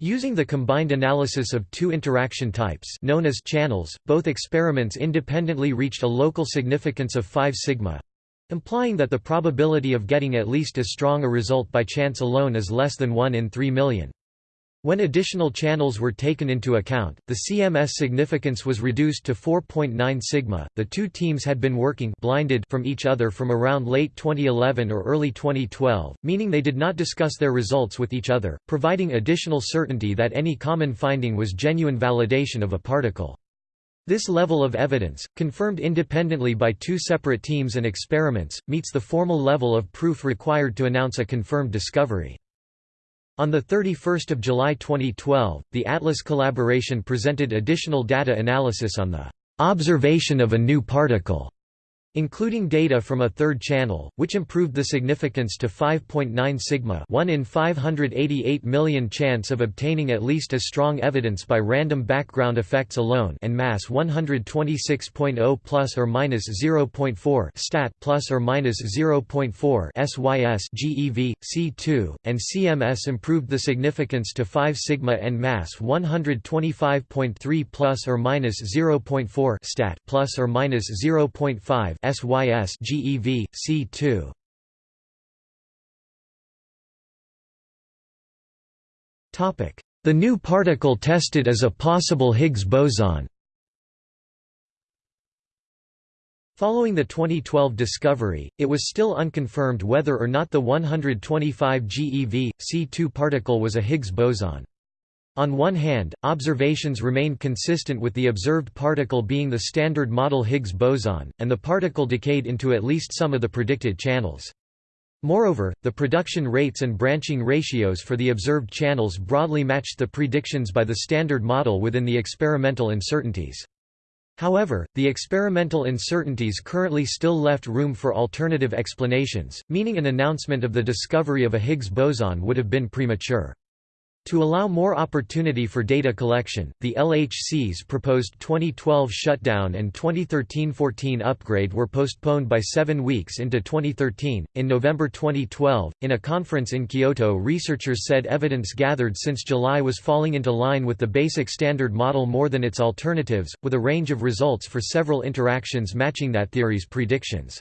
Speaker 1: Using the combined analysis of two interaction types known as channels, both experiments independently reached a local significance of 5 sigma, implying that the probability of getting at least as strong a result by chance alone is less than 1 in 3 million. When additional channels were taken into account, the CMS significance was reduced to 4.9 sigma. The two teams had been working blinded from each other from around late 2011 or early 2012, meaning they did not discuss their results with each other, providing additional certainty that any common finding was genuine validation of a particle. This level of evidence, confirmed independently by two separate teams and experiments, meets the formal level of proof required to announce a confirmed discovery. On 31 July 2012, the Atlas collaboration presented additional data analysis on the observation of a new particle including data from a third channel, which improved the significance to 5.9 sigma 1 in 588 million chance of obtaining at least as strong evidence by random background effects alone and mass 126.0 plus or minus 0.4 stat plus or minus 0.4 SYS GeV, C2, and CMS improved the significance to 5 sigma and mass 125.3 plus or minus 0.4 stat plus or minus 0.5 SYS GeV, C2. Topic: The new particle tested as a possible Higgs boson. Following the 2012 discovery, it was still unconfirmed whether or not the 125 GeV, C2 particle was a Higgs boson. On one hand, observations remained consistent with the observed particle being the standard model Higgs boson, and the particle decayed into at least some of the predicted channels. Moreover, the production rates and branching ratios for the observed channels broadly matched the predictions by the standard model within the experimental uncertainties. However, the experimental uncertainties currently still left room for alternative explanations, meaning an announcement of the discovery of a Higgs boson would have been premature. To allow more opportunity for data collection, the LHC's proposed 2012 shutdown and 2013-14 upgrade were postponed by seven weeks into 2013. In November 2012, in a conference in Kyoto, researchers said evidence gathered since July was falling into line with the basic standard model more than its alternatives, with a range of results for several interactions matching that theory's predictions.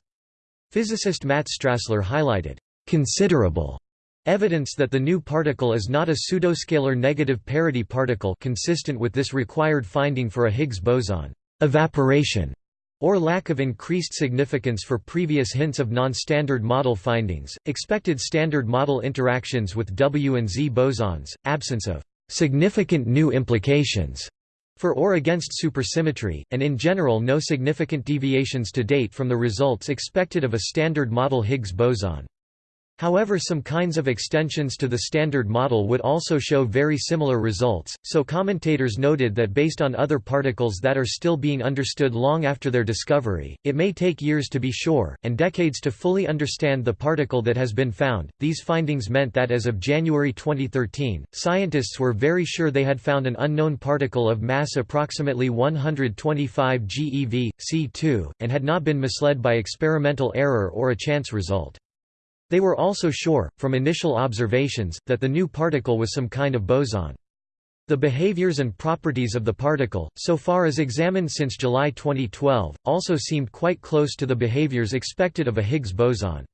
Speaker 1: Physicist Matt Strassler highlighted considerable Evidence that the new particle is not a pseudoscalar negative parity particle consistent with this required finding for a Higgs boson evaporation or lack of increased significance for previous hints of non-standard model findings, expected standard model interactions with W and Z bosons, absence of significant new implications for or against supersymmetry, and in general no significant deviations to date from the results expected of a standard model Higgs boson. However some kinds of extensions to the Standard Model would also show very similar results, so commentators noted that based on other particles that are still being understood long after their discovery, it may take years to be sure, and decades to fully understand the particle that has been found. These findings meant that as of January 2013, scientists were very sure they had found an unknown particle of mass approximately 125 GeV, C2, and had not been misled by experimental error or a chance result. They were also sure, from initial observations, that the new particle was some kind of boson. The behaviors and properties of the particle, so far as examined since July 2012, also seemed quite close to the behaviors expected of a Higgs boson.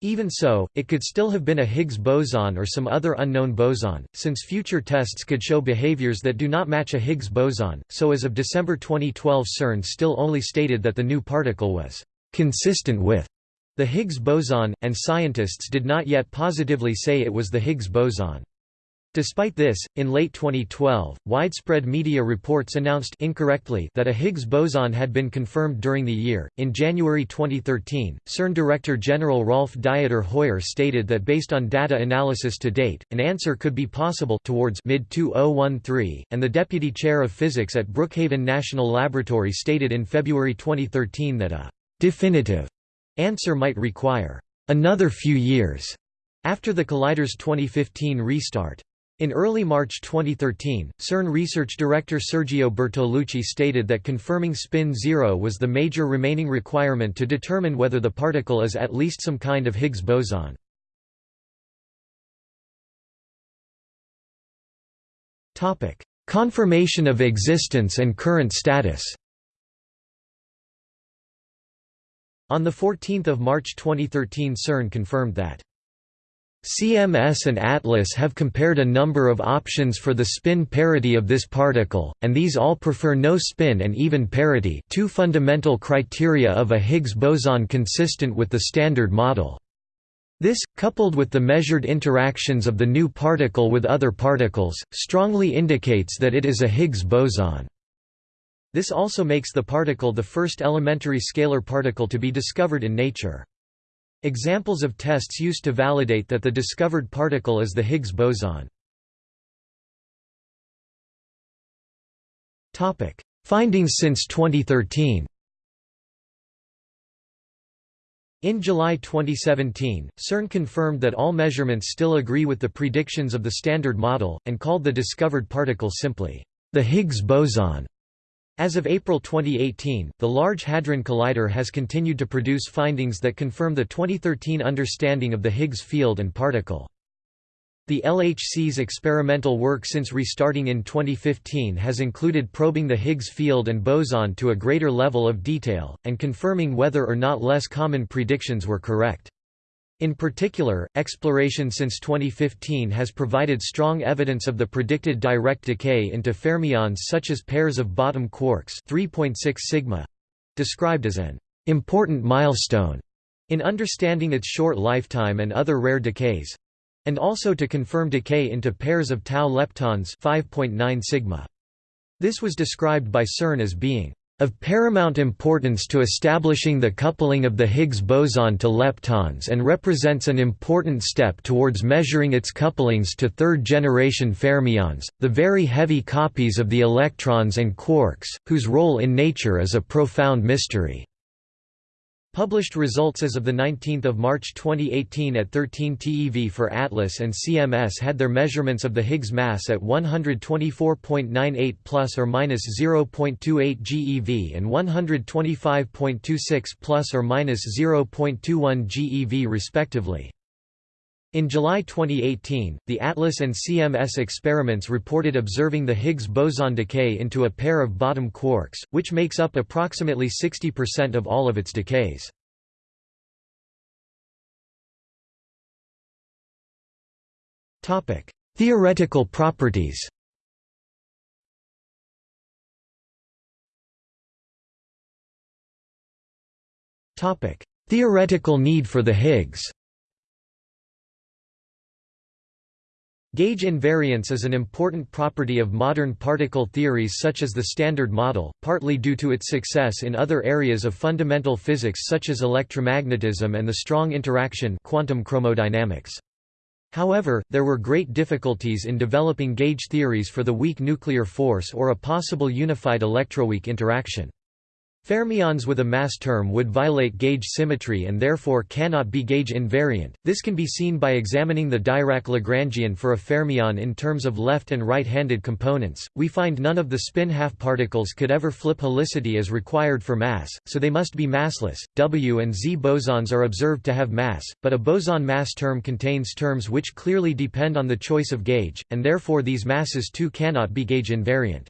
Speaker 1: Even so, it could still have been a Higgs boson or some other unknown boson, since future tests could show behaviors that do not match a Higgs boson, so as of December 2012 CERN still only stated that the new particle was consistent with the Higgs boson, and scientists did not yet positively say it was the Higgs boson. Despite this, in late 2012, widespread media reports announced incorrectly that a Higgs boson had been confirmed during the year. In January 2013, CERN Director General Rolf Dieter Heuer stated that based on data analysis to date, an answer could be possible towards mid-2013, and the deputy chair of physics at Brookhaven National Laboratory stated in February 2013 that a definitive answer might require another few years after the collider's 2015 restart. In early March 2013, CERN research director Sergio Bertolucci stated that confirming spin zero was the major remaining requirement to determine whether the particle is at least some kind of Higgs boson. Confirmation of existence and current status On 14 March 2013 CERN confirmed that CMS and ATLAS have compared a number of options for the spin parity of this particle, and these all prefer no spin and even parity two fundamental criteria of a Higgs boson consistent with the Standard Model. This, coupled with the measured interactions of the new particle with other particles, strongly indicates that it is a Higgs boson. This also makes the particle the first elementary scalar particle to be discovered in nature. Examples of tests used to validate that the discovered particle is the Higgs boson. Topic: Findings since 2013 In July 2017, CERN confirmed that all measurements still agree with the predictions of the Standard Model, and called the discovered particle simply, the Higgs boson. As of April 2018, the Large Hadron Collider has continued to produce findings that confirm the 2013 understanding of the Higgs field and particle. The LHC's experimental work since restarting in 2015 has included probing the Higgs field and boson to a greater level of detail, and confirming whether or not less common predictions were correct. In particular, exploration since 2015 has provided strong evidence of the predicted direct decay into fermions such as pairs of bottom quarks 3.6 sigma, described as an important milestone in understanding its short lifetime and other rare decays, and also to confirm decay into pairs of tau leptons 5.9 sigma. This was described by CERN as being of paramount importance to establishing the coupling of the Higgs boson to leptons and represents an important step towards measuring its couplings to third-generation fermions, the very heavy copies of the electrons and quarks, whose role in nature is a profound mystery. Published results as of 19 March 2018 at 13 TeV for ATLAS and CMS had their measurements of the Higgs mass at 124.98 plus or minus 0.28 GeV and 125.26 plus or minus 0.21 GeV respectively. In July 2018, the ATLAS and CMS experiments reported observing the Higgs boson decay into a pair of bottom quarks, which makes up approximately 60% of all of its decays. Theoretical properties Theoretical need for the Higgs Gauge invariance is an important property of modern particle theories such as the Standard Model, partly due to its success in other areas of fundamental physics such as electromagnetism and the strong interaction quantum chromodynamics. However, there were great difficulties in developing gauge theories for the weak nuclear force or a possible unified electroweak interaction. Fermions with a mass term would violate gauge symmetry and therefore cannot be gauge invariant. This can be seen by examining the Dirac-Lagrangian for a fermion in terms of left and right-handed components. We find none of the spin half particles could ever flip helicity as required for mass, so they must be massless. W and Z bosons are observed to have mass, but a boson mass term contains terms which clearly depend on the choice of gauge, and therefore these masses too cannot be gauge invariant.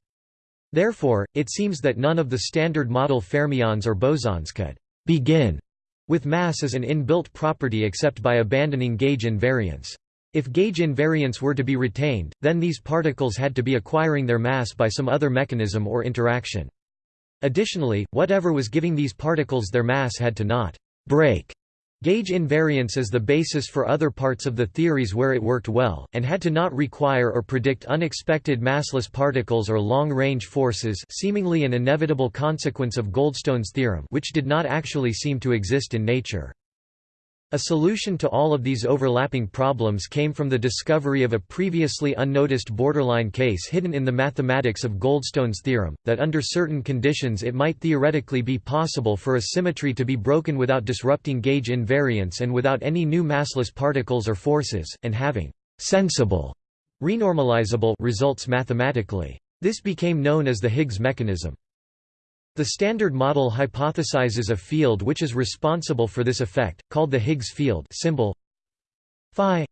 Speaker 1: Therefore, it seems that none of the standard model fermions or bosons could begin with mass as an inbuilt property except by abandoning gauge invariance. If gauge invariance were to be retained, then these particles had to be acquiring their mass by some other mechanism or interaction. Additionally, whatever was giving these particles their mass had to not break Gauge invariance is the basis for other parts of the theories where it worked well, and had to not require or predict unexpected massless particles or long-range forces seemingly an inevitable consequence of Goldstone's theorem which did not actually seem to exist in nature. A solution to all of these overlapping problems came from the discovery of a previously unnoticed borderline case hidden in the mathematics of Goldstone's theorem, that under certain conditions it might theoretically be possible for a symmetry to be broken without disrupting gauge invariance and without any new massless particles or forces, and having «sensible» renormalizable results mathematically. This became known as the Higgs mechanism. The Standard Model hypothesizes a field which is responsible for this effect, called the Higgs field symbol phi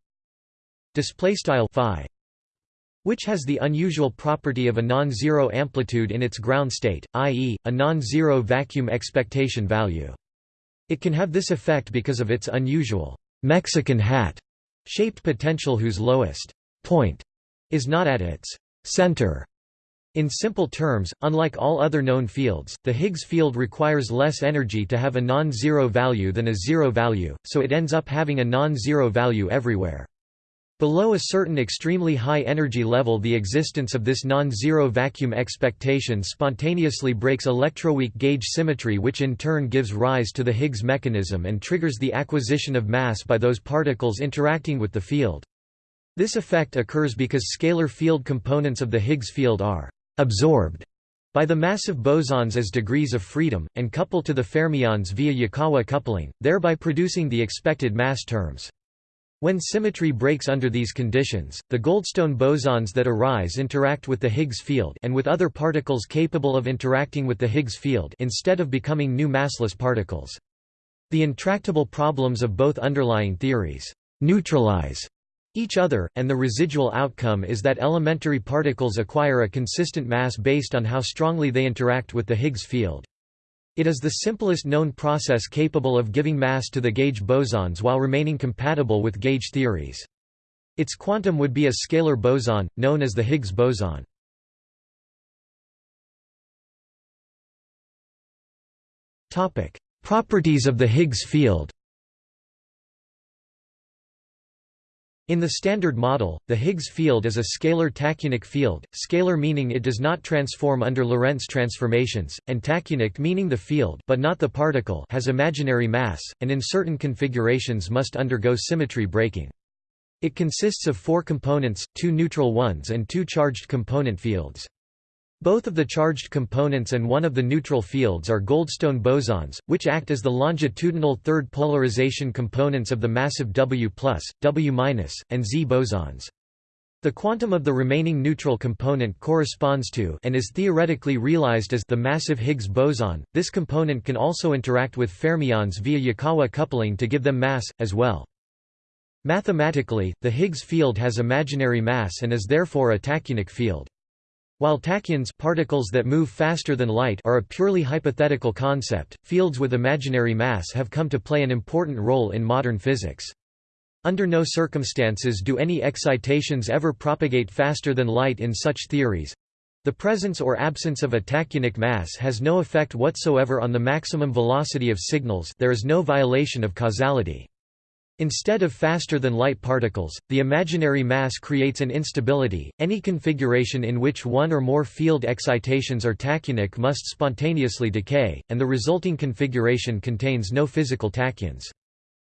Speaker 1: which has the unusual property of a non-zero amplitude in its ground state, i.e., a non-zero vacuum expectation value. It can have this effect because of its unusual Mexican hat shaped potential whose lowest point is not at its center in simple terms, unlike all other known fields, the Higgs field requires less energy to have a non-zero value than a zero value, so it ends up having a non-zero value everywhere. Below a certain extremely high energy level the existence of this non-zero vacuum expectation spontaneously breaks electroweak gauge symmetry which in turn gives rise to the Higgs mechanism and triggers the acquisition of mass by those particles interacting with the field. This effect occurs because scalar field components of the Higgs field are absorbed by the massive bosons as degrees of freedom, and coupled to the fermions via Yukawa coupling, thereby producing the expected mass terms. When symmetry breaks under these conditions, the Goldstone bosons that arise interact with the Higgs field and with other particles capable of interacting with the Higgs field instead of becoming new massless particles. The intractable problems of both underlying theories neutralize each other, and the residual outcome is that elementary particles acquire a consistent mass based on how strongly they interact with the Higgs field. It is the simplest known process capable of giving mass to the gauge bosons while remaining compatible with gauge theories. Its quantum would be a scalar boson, known as the Higgs boson. Properties of the Higgs field In the Standard Model, the Higgs field is a scalar tachyonic field, scalar meaning it does not transform under Lorentz transformations, and tachyonic meaning the field but not the particle has imaginary mass, and in certain configurations must undergo symmetry breaking. It consists of four components, two neutral ones and two charged component fields. Both of the charged components and one of the neutral fields are Goldstone bosons, which act as the longitudinal third polarization components of the massive W+, W-, and Z bosons. The quantum of the remaining neutral component corresponds to and is theoretically realized as the massive Higgs boson. This component can also interact with fermions via Yukawa coupling to give them mass, as well. Mathematically, the Higgs field has imaginary mass and is therefore a tachyonic field. While tachyons particles that move faster than light are a purely hypothetical concept, fields with imaginary mass have come to play an important role in modern physics. Under no circumstances do any excitations ever propagate faster than light in such theories. The presence or absence of a tachyonic mass has no effect whatsoever on the maximum velocity of signals there is no violation of causality. Instead of faster-than-light particles, the imaginary mass creates an instability. Any configuration in which one or more field excitations are tachyonic must spontaneously decay, and the resulting configuration contains no physical tachyons.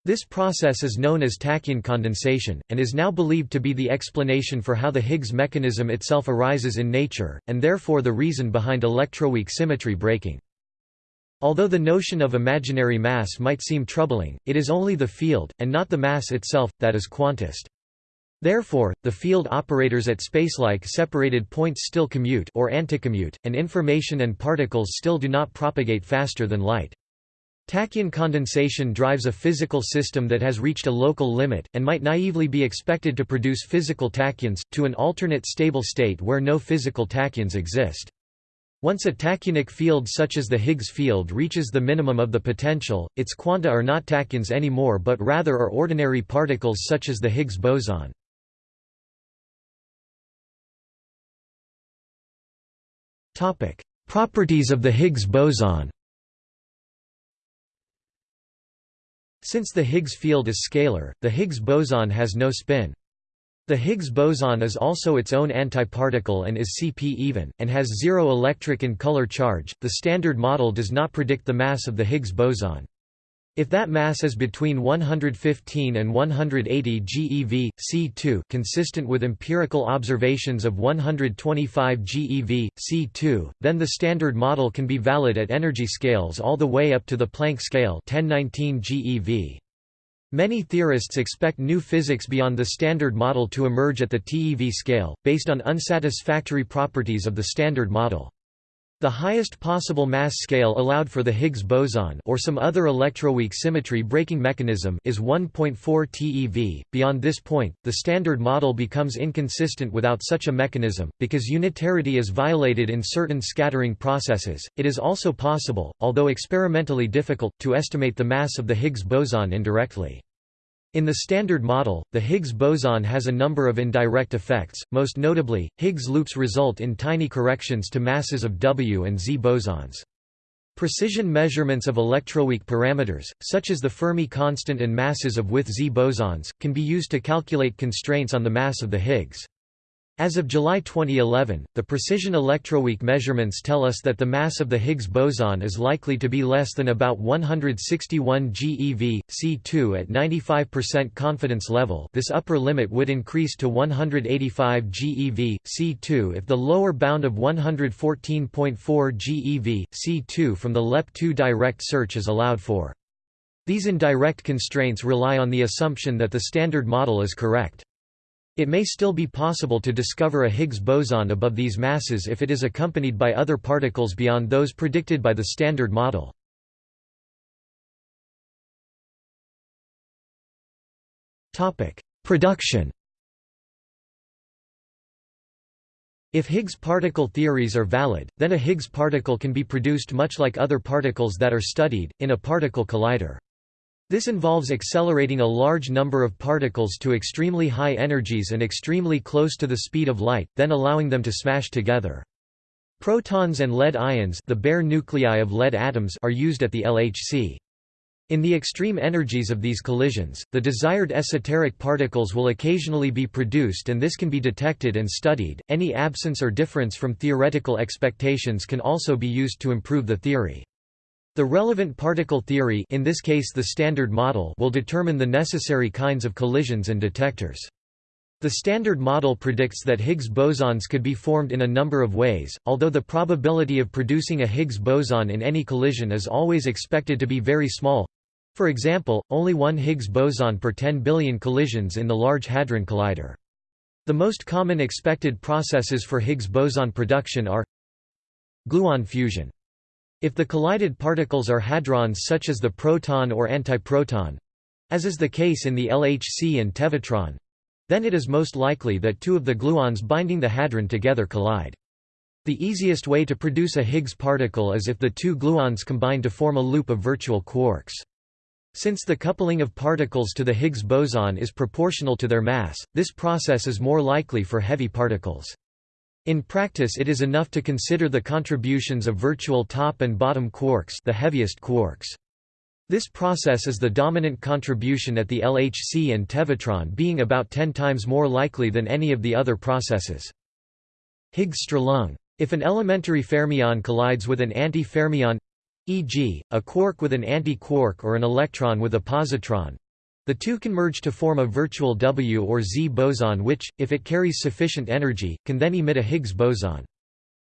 Speaker 1: This process is known as tachyon condensation, and is now believed to be the explanation for how the Higgs mechanism itself arises in nature, and therefore the reason behind electroweak symmetry breaking. Although the notion of imaginary mass might seem troubling, it is only the field, and not the mass itself, that is quantized. Therefore, the field operators at spacelike separated points still commute or anticommute, and information and particles still do not propagate faster than light. Tachyon condensation drives a physical system that has reached a local limit, and might naively be expected to produce physical tachyons, to an alternate stable state where no physical tachyons exist. Once a tachyonic field such as the Higgs field reaches the minimum of the potential, its quanta are not tachyons anymore but rather are ordinary particles such as the Higgs boson. Properties of the Higgs boson Since the Higgs field is scalar, the Higgs boson has no spin. The Higgs boson is also its own antiparticle and is Cp even, and has zero electric and color charge. The Standard Model does not predict the mass of the Higgs boson. If that mass is between 115 and 180 GeV, C2 consistent with empirical observations of 125 GeV, C2, then the Standard Model can be valid at energy scales all the way up to the Planck scale 1019 GeV. Many theorists expect new physics beyond the Standard Model to emerge at the TeV scale, based on unsatisfactory properties of the Standard Model. The highest possible mass scale allowed for the Higgs boson or some other electroweak symmetry breaking mechanism is 1.4 TeV. Beyond this point, the standard model becomes inconsistent without such a mechanism because unitarity is violated in certain scattering processes. It is also possible, although experimentally difficult, to estimate the mass of the Higgs boson indirectly. In the Standard Model, the Higgs boson has a number of indirect effects, most notably, Higgs loops result in tiny corrections to masses of W and Z bosons. Precision measurements of electroweak parameters, such as the Fermi constant and masses of with Z bosons, can be used to calculate constraints on the mass of the Higgs. As of July 2011, the precision electroweak measurements tell us that the mass of the Higgs boson is likely to be less than about 161 GeV, C2 at 95% confidence level this upper limit would increase to 185 GeV, C2 if the lower bound of 114.4 GeV, C2 from the LEP2 direct search is allowed for. These indirect constraints rely on the assumption that the Standard Model is correct. It may still be possible to discover a Higgs boson above these masses if it is accompanied by other particles beyond those predicted by the Standard Model. Production If Higgs particle theories are valid, then a Higgs particle can be produced much like other particles that are studied, in a particle collider. This involves accelerating a large number of particles to extremely high energies and extremely close to the speed of light, then allowing them to smash together. Protons and lead ions the bare nuclei of lead atoms are used at the LHC. In the extreme energies of these collisions, the desired esoteric particles will occasionally be produced and this can be detected and studied. Any absence or difference from theoretical expectations can also be used to improve the theory. The relevant particle theory in this case the Standard Model will determine the necessary kinds of collisions and detectors. The Standard Model predicts that Higgs bosons could be formed in a number of ways, although the probability of producing a Higgs boson in any collision is always expected to be very small. For example, only one Higgs boson per 10 billion collisions in the Large Hadron Collider. The most common expected processes for Higgs boson production are gluon fusion if the collided particles are hadrons such as the proton or antiproton—as is the case in the LHC and tevatron—then it is most likely that two of the gluons binding the hadron together collide. The easiest way to produce a Higgs particle is if the two gluons combine to form a loop of virtual quarks. Since the coupling of particles to the Higgs boson is proportional to their mass, this process is more likely for heavy particles. In practice it is enough to consider the contributions of virtual top and bottom quarks the heaviest quarks. This process is the dominant contribution at the LHC and Tevatron being about 10 times more likely than any of the other processes. Higgs-Strahlung. If an elementary fermion collides with an anti-fermion e.g., a quark with an anti-quark or an electron with a positron, the two can merge to form a virtual W or Z boson which, if it carries sufficient energy, can then emit a Higgs boson.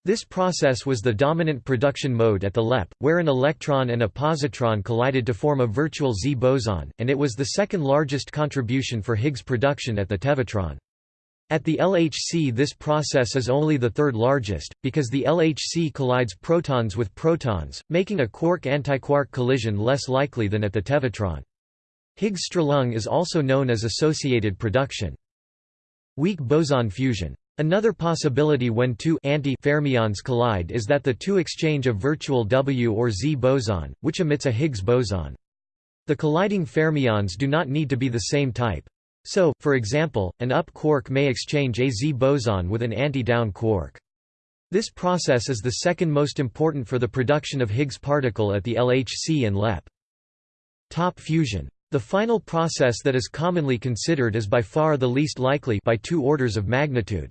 Speaker 1: This process was the dominant production mode at the LEP, where an electron and a positron collided to form a virtual Z boson, and it was the second largest contribution for Higgs production at the Tevatron. At the LHC this process is only the third largest, because the LHC collides protons with protons, making a quark-antiquark collision less likely than at the Tevatron. Higgs-Strahlung is also known as associated production. Weak boson fusion. Another possibility when two anti-fermions collide is that the two exchange a virtual W or Z boson, which emits a Higgs boson. The colliding fermions do not need to be the same type. So, for example, an up quark may exchange a Z boson with an anti-down quark. This process is the second most important for the production of Higgs particle at the LHC and LEP. Top fusion The final process that is commonly considered is by far the least likely by two orders of magnitude.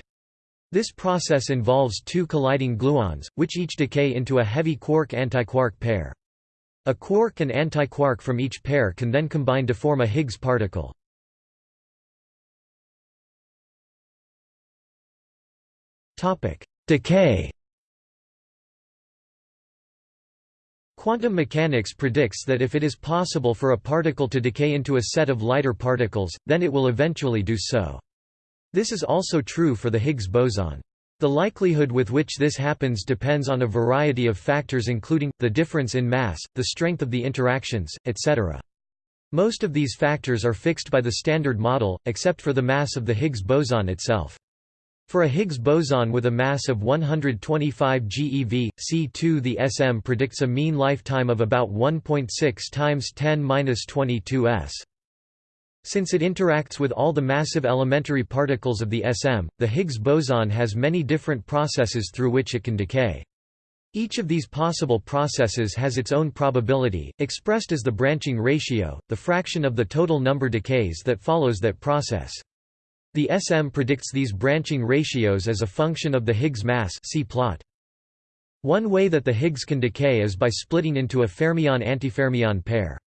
Speaker 1: This process involves two colliding gluons, which each decay into a heavy quark-antiquark pair. A quark and antiquark from each pair can then combine to form a Higgs particle. Decay Quantum mechanics predicts that if it is possible for a particle to decay into a set of lighter particles, then it will eventually do so. This is also true for the Higgs boson. The likelihood with which this happens depends on a variety of factors including, the difference in mass, the strength of the interactions, etc. Most of these factors are fixed by the Standard Model, except for the mass of the Higgs boson itself. For a Higgs boson with a mass of 125 GeV, C2 the SM predicts a mean lifetime of about 1.6 times 10^-22 s. Since it interacts with all the massive elementary particles of the SM, the Higgs boson has many different processes through which it can decay. Each of these possible processes has its own probability, expressed as the branching ratio, the fraction of the total number decays that follows that process. The SM predicts these branching ratios as a function of the Higgs mass see plot. One way that the Higgs can decay is by splitting into a fermion-antifermion pair.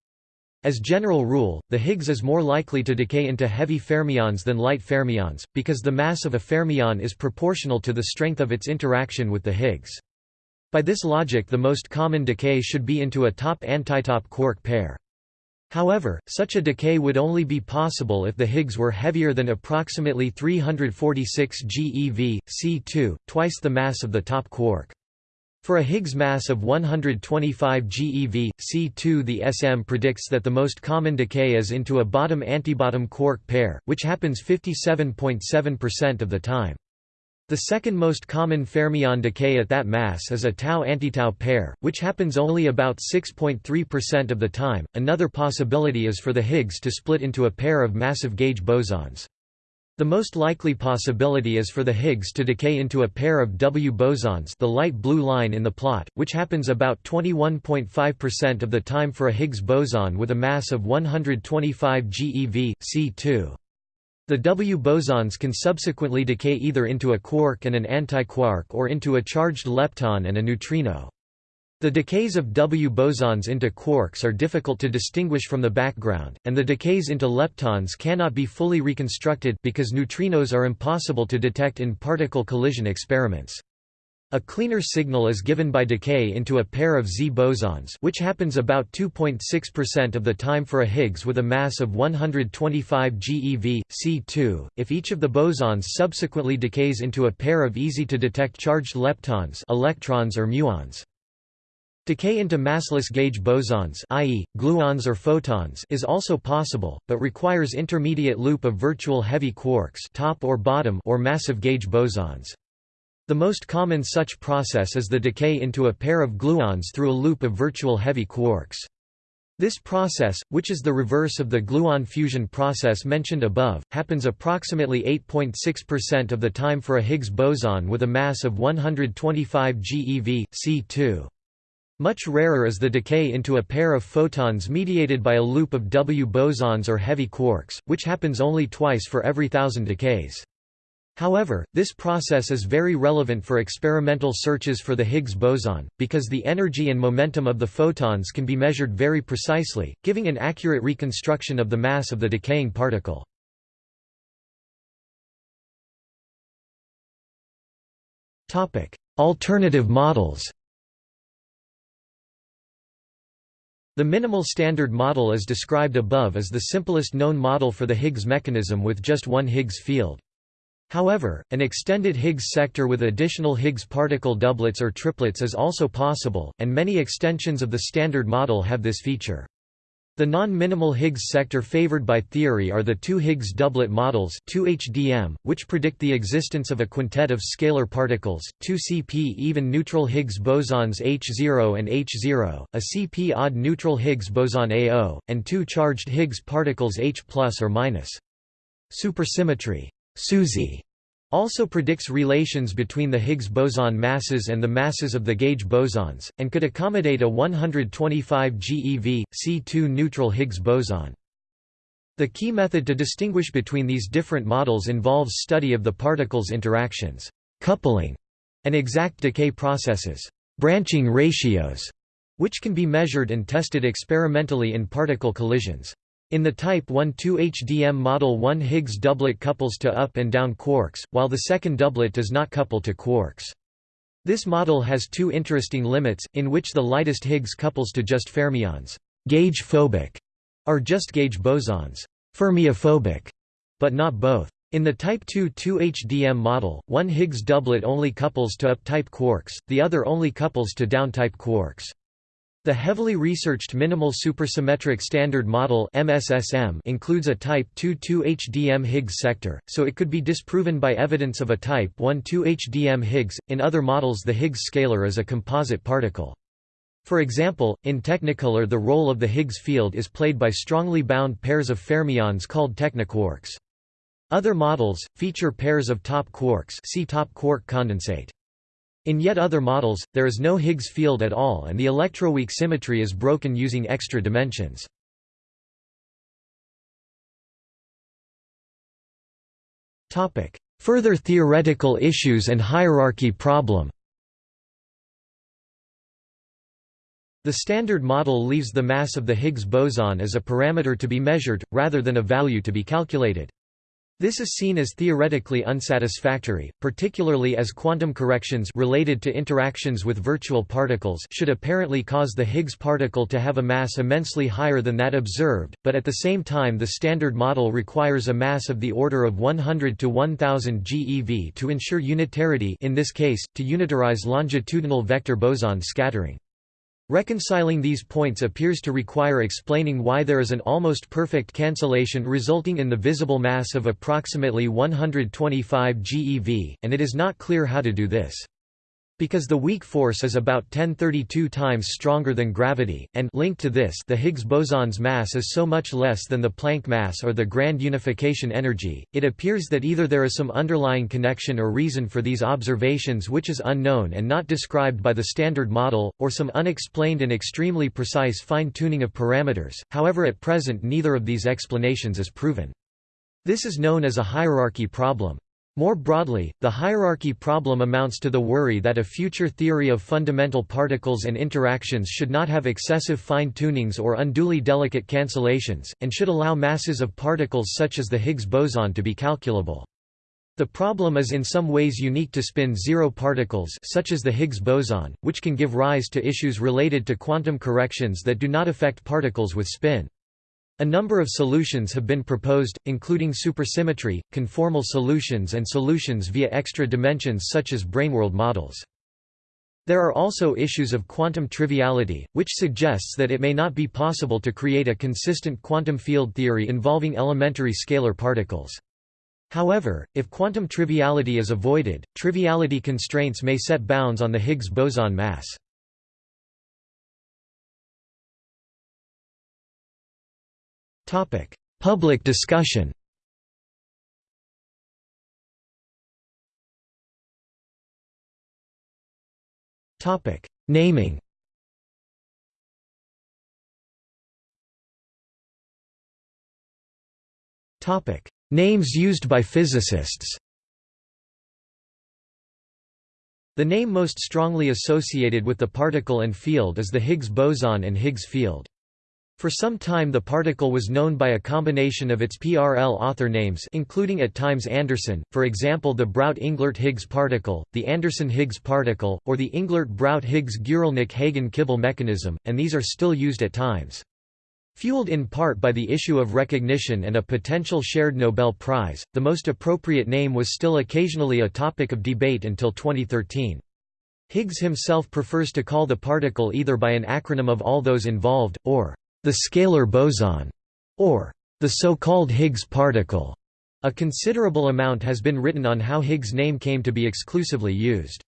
Speaker 1: As general rule, the Higgs is more likely to decay into heavy fermions than light fermions, because the mass of a fermion is proportional to the strength of its interaction with the Higgs. By this logic the most common decay should be into a top-antitop quark pair. However, such a decay would only be possible if the Higgs were heavier than approximately 346 GeV, C2, twice the mass of the top quark. For a Higgs mass of 125 GeV, C2 the SM predicts that the most common decay is into a bottom-antibottom quark pair, which happens 57.7% of the time. The second most common fermion decay at that mass is a tau-antitau pair, which happens only about 6.3% of the time. Another possibility is for the Higgs to split into a pair of massive gauge bosons. The most likely possibility is for the Higgs to decay into a pair of W bosons the light blue line in the plot, which happens about 21.5% of the time for a Higgs boson with a mass of 125 GeV, C2. The W bosons can subsequently decay either into a quark and an antiquark or into a charged lepton and a neutrino. The decays of W bosons into quarks are difficult to distinguish from the background, and the decays into leptons cannot be fully reconstructed because neutrinos are impossible to detect in particle collision experiments. A cleaner signal is given by decay into a pair of Z bosons which happens about 2.6% of the time for a Higgs with a mass of 125 GeV, C2, if each of the bosons subsequently decays into a pair of easy-to-detect charged leptons electrons or muons. Decay into massless gauge bosons i.e., gluons or photons is also possible, but requires intermediate loop of virtual heavy quarks top or, bottom or massive gauge bosons. The most common such process is the decay into a pair of gluons through a loop of virtual heavy quarks. This process, which is the reverse of the gluon fusion process mentioned above, happens approximately 8.6% of the time for a Higgs boson with a mass of 125 GeV, C2. Much rarer is the decay into a pair of photons mediated by a loop of W bosons or heavy quarks, which happens only twice for every thousand decays. However, this process is very relevant for experimental searches for the Higgs boson, because the energy and momentum of the photons can be measured very precisely, giving an accurate reconstruction of the mass of the decaying particle. Alternative models The minimal standard model as described above is the simplest known model for the Higgs mechanism with just one Higgs field. However, an extended Higgs sector with additional Higgs particle doublets or triplets is also possible, and many extensions of the Standard Model have this feature. The non-minimal Higgs sector favored by theory are the two Higgs doublet models 2HDM, which predict the existence of a quintet of scalar particles, two CP even neutral Higgs bosons H0 and H0, a CP odd neutral Higgs boson AO, and two charged Higgs particles H or minus. Supersymmetry SUSY also predicts relations between the Higgs boson masses and the masses of the gauge bosons, and could accommodate a 125 GeV, C2 neutral Higgs boson. The key method to distinguish between these different models involves study of the particles' interactions, coupling, and exact decay processes, branching ratios, which can be measured and tested experimentally in particle collisions. In the Type 1-2 HDM model one Higgs doublet couples to up and down quarks, while the second doublet does not couple to quarks. This model has two interesting limits, in which the lightest Higgs couples to just fermions gauge-phobic, or just gauge bosons fermiophobic, but not both. In the Type 2 2HDM model, one Higgs doublet only couples to up-type quarks, the other only couples to down-type quarks. The heavily researched Minimal Supersymmetric Standard Model MSSM includes a Type 2-2 HDM Higgs sector, so it could be disproven by evidence of a Type 1-2 HDM Higgs. In other models the Higgs scalar is a composite particle. For example, in Technicolor the role of the Higgs field is played by strongly bound pairs of fermions called technoquarks. Other models, feature pairs of top quarks see top quark condensate. In yet other models, there is no Higgs field at all and the electroweak symmetry is broken using extra dimensions. Further theoretical issues and hierarchy problem The Standard Model leaves the mass of the Higgs boson as a parameter to be measured, rather than a value to be calculated. This is seen as theoretically unsatisfactory, particularly as quantum corrections related to interactions with virtual particles should apparently cause the Higgs particle to have a mass immensely higher than that observed, but at the same time the Standard Model requires a mass of the order of 100 to 1000 GeV to ensure unitarity in this case, to unitarize longitudinal vector boson scattering. Reconciling these points appears to require explaining why there is an almost perfect cancellation resulting in the visible mass of approximately 125 GeV, and it is not clear how to do this. Because the weak force is about 1032 times stronger than gravity, and linked to this the Higgs boson's mass is so much less than the Planck mass or the grand unification energy, it appears that either there is some underlying connection or reason for these observations which is unknown and not described by the Standard Model, or some unexplained and extremely precise fine-tuning of parameters, however at present neither of these explanations is proven. This is known as a hierarchy problem. More broadly, the hierarchy problem amounts to the worry that a future theory of fundamental particles and interactions should not have excessive fine-tunings or unduly delicate cancellations, and should allow masses of particles such as the Higgs boson to be calculable. The problem is in some ways unique to spin-zero particles such as the Higgs boson, which can give rise to issues related to quantum corrections that do not affect particles with spin. A number of solutions have been proposed, including supersymmetry, conformal solutions and solutions via extra dimensions such as braneworld models. There are also issues of quantum triviality, which suggests that it may not be possible to create a consistent quantum field theory involving elementary scalar particles. However, if quantum triviality is avoided, triviality constraints may set bounds on the Higgs boson mass. Public discussion. Naming. Names used by physicists. The name most strongly associated with the particle and field is the Higgs boson and Higgs field. For some time the particle was known by a combination of its PRL author names including at times Anderson, for example the Brout-Englert-Higgs particle, the Anderson-Higgs particle, or the Englert-Brout-Higgs-Guralnik-Hagen-Kibble mechanism, and these are still used at times. Fueled in part by the issue of recognition and a potential shared Nobel Prize, the most appropriate name was still occasionally a topic of debate until 2013. Higgs himself prefers to call the particle either by an acronym of all those involved, or the scalar boson, or the so-called Higgs particle. A considerable amount has been written on how Higgs' name came to be exclusively used.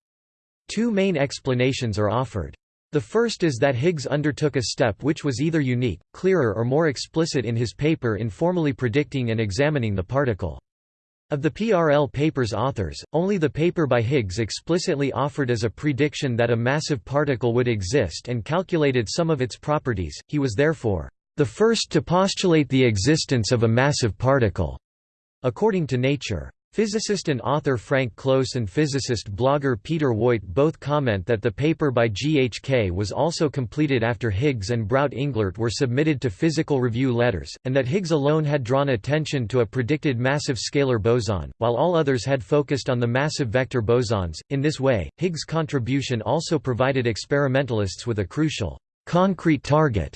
Speaker 1: Two main explanations are offered. The first is that Higgs undertook a step which was either unique, clearer or more explicit in his paper in formally predicting and examining the particle. Of the PRL paper's authors, only the paper by Higgs explicitly offered as a prediction that a massive particle would exist and calculated some of its properties, he was therefore the first to postulate the existence of a massive particle, according to Nature. Physicist and author Frank Close and physicist blogger Peter Woit both comment that the paper by GHK was also completed after Higgs and Brout Englert were submitted to physical review letters, and that Higgs alone had drawn attention to a predicted massive scalar boson, while all others had focused on the massive vector bosons. In this way, Higgs' contribution also provided experimentalists with a crucial, concrete target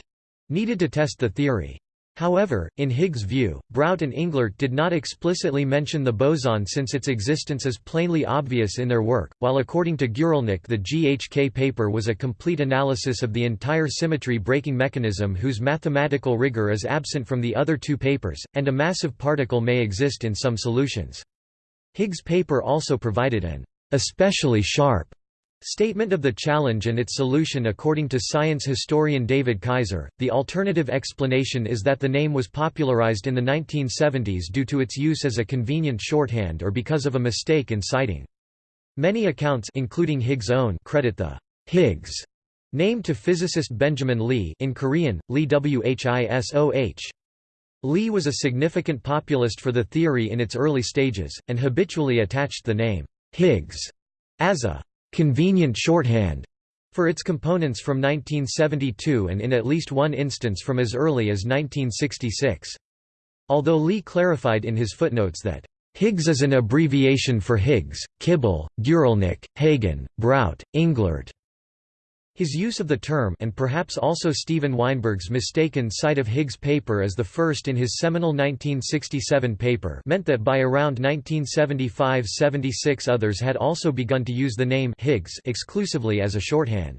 Speaker 1: needed to test the theory. However, in Higgs' view, Brout and Englert did not explicitly mention the boson since its existence is plainly obvious in their work, while according to Guralnik the GHK paper was a complete analysis of the entire symmetry-breaking mechanism whose mathematical rigor is absent from the other two papers, and a massive particle may exist in some solutions. Higgs' paper also provided an especially sharp Statement of the challenge and its solution According to science historian David Kaiser, the alternative explanation is that the name was popularized in the 1970s due to its use as a convenient shorthand or because of a mistake in citing. Many accounts including Higgs' own credit the Higgs name to physicist Benjamin Lee in Korean, Lee Whisoh. Lee was a significant populist for the theory in its early stages, and habitually attached the name Higgs as a convenient shorthand for its components from 1972 and in at least one instance from as early as 1966. Although Lee clarified in his footnotes that Higgs is an abbreviation for Higgs, Kibble, Guralnik, Hagen, Brout, Englert, his use of the term and perhaps also Steven Weinberg's mistaken cite of Higgs' paper as the first in his seminal 1967 paper meant that by around 1975–76 others had also begun to use the name Higgs exclusively as a shorthand.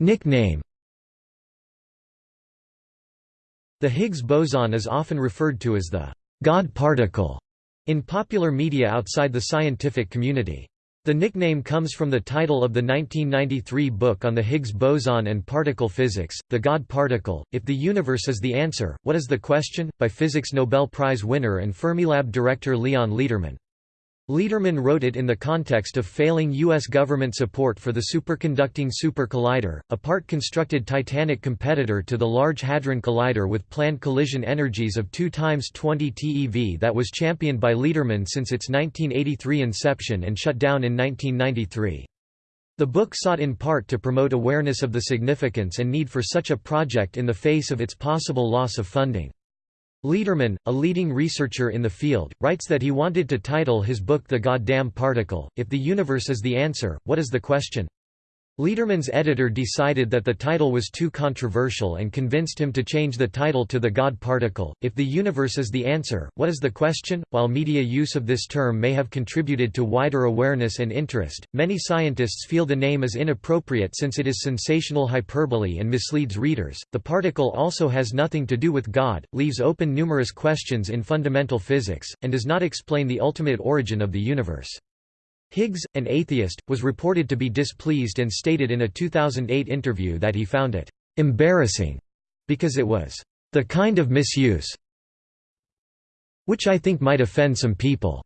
Speaker 1: Nickname The Higgs boson is often referred to as the God particle in popular media outside the scientific community. The nickname comes from the title of the 1993 book on the Higgs boson and particle physics, The God Particle, If the Universe is the Answer, What is the Question?, by Physics Nobel Prize winner and Fermilab director Leon Lederman. Lederman wrote it in the context of failing U.S. government support for the superconducting Super Collider, a part-constructed Titanic competitor to the Large Hadron Collider with planned collision energies of 2 times 20 TeV that was championed by Lederman since its 1983 inception and shut down in 1993. The book sought in part to promote awareness of the significance and need for such a project in the face of its possible loss of funding. Lederman, a leading researcher in the field, writes that he wanted to title his book The Goddamn Particle, If the Universe is the Answer, What is the Question? Lederman's editor decided that the title was too controversial and convinced him to change the title to The God Particle. If the universe is the answer, what is the question? While media use of this term may have contributed to wider awareness and interest, many scientists feel the name is inappropriate since it is sensational hyperbole and misleads readers. The particle also has nothing to do with God, leaves open numerous questions in fundamental physics, and does not explain the ultimate origin of the universe. Higgs, an atheist, was reported to be displeased and stated in a 2008 interview that he found it embarrassing because it was the kind of misuse which I think might offend some people.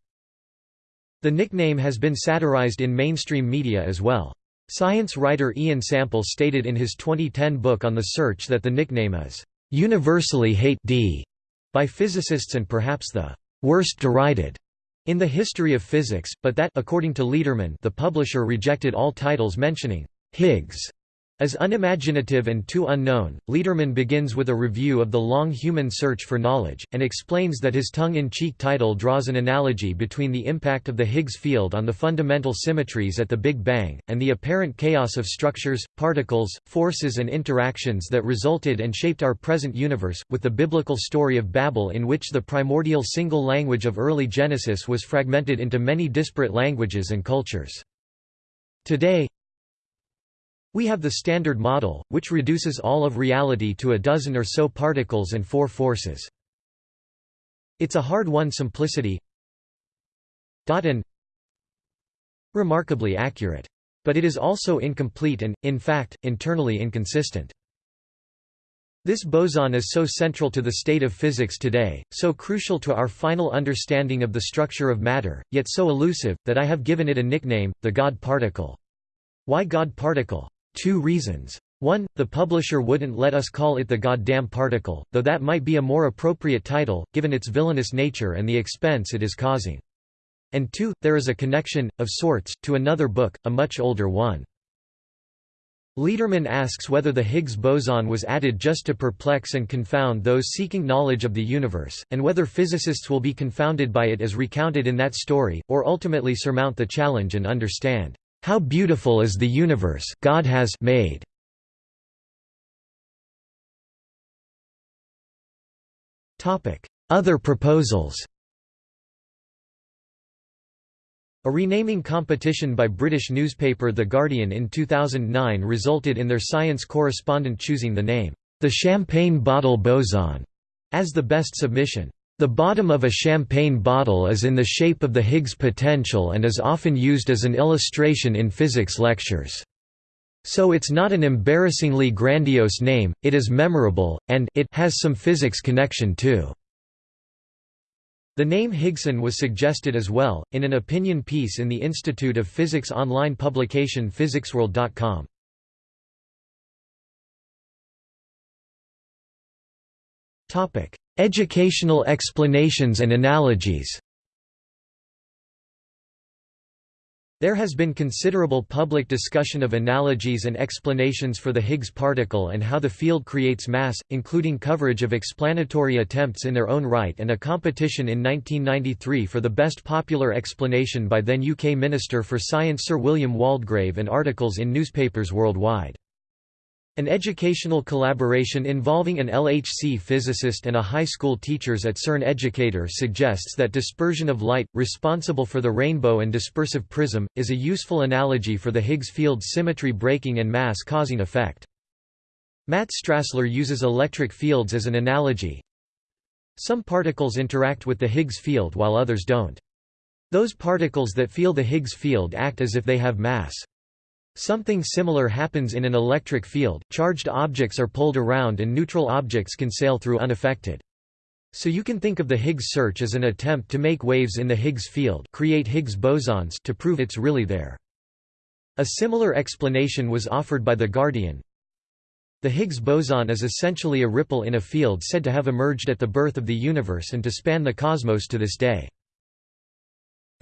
Speaker 1: The nickname has been satirized in mainstream media as well. Science writer Ian Sample stated in his 2010 book on the search that the nickname is universally hate d by physicists and perhaps the worst derided in the history of physics, but that according to Lederman the publisher rejected all titles mentioning Higgs as unimaginative and too unknown, Lederman begins with a review of the long human search for knowledge, and explains that his tongue-in-cheek title draws an analogy between the impact of the Higgs field on the fundamental symmetries at the Big Bang, and the apparent chaos of structures, particles, forces and interactions that resulted and shaped our present universe, with the biblical story of Babel in which the primordial single language of early Genesis was fragmented into many disparate languages and cultures. Today, we have the Standard Model, which reduces all of reality to a dozen or so particles and four forces. It's a hard-won simplicity and remarkably accurate. But it is also incomplete and, in fact, internally inconsistent. This boson is so central to the state of physics today, so crucial to our final understanding of the structure of matter, yet so elusive, that I have given it a nickname, the God particle. Why God Particle? Two reasons. 1. The publisher wouldn't let us call it the goddamn particle, though that might be a more appropriate title, given its villainous nature and the expense it is causing. And 2. There is a connection, of sorts, to another book, a much older one. Lederman asks whether the Higgs boson was added just to perplex and confound those seeking knowledge of the universe, and whether physicists will be confounded by it as recounted in that story, or ultimately surmount the challenge and understand, "...how beautiful is the universe God has made." Topic: Other proposals A renaming competition by British newspaper The Guardian in 2009 resulted in their science correspondent choosing the name, the Champagne Bottle Boson, as the best submission. The bottom of a champagne bottle is in the shape of the Higgs potential and is often used as an illustration in physics lectures. So it's not an embarrassingly grandiose name, it is memorable, and it has some physics connection too. The name Higgson was suggested as well, in an opinion piece in the Institute of Physics online publication physicsworld.com. Educational explanations and analogies There has been considerable public discussion of analogies and explanations for the Higgs particle and how the field creates mass, including coverage of explanatory attempts in their own right and a competition in 1993 for the best popular explanation by then UK Minister for Science Sir William Waldegrave and articles in newspapers worldwide. An educational collaboration involving an LHC physicist and a high school teachers at CERN educator suggests that dispersion of light, responsible for the rainbow and dispersive prism, is a useful analogy for the Higgs field symmetry breaking and mass causing effect. Matt Strassler uses electric fields as an analogy. Some particles interact with the Higgs field while others don't. Those particles that feel the Higgs field act as if they have mass. Something similar happens in an electric field, charged objects are pulled around and neutral objects can sail through unaffected. So you can think of the Higgs search as an attempt to make waves in the Higgs field create Higgs bosons to prove it's really there. A similar explanation was offered by The Guardian. The Higgs boson is essentially a ripple in a field said to have emerged at the birth of the universe and to span the cosmos to this day.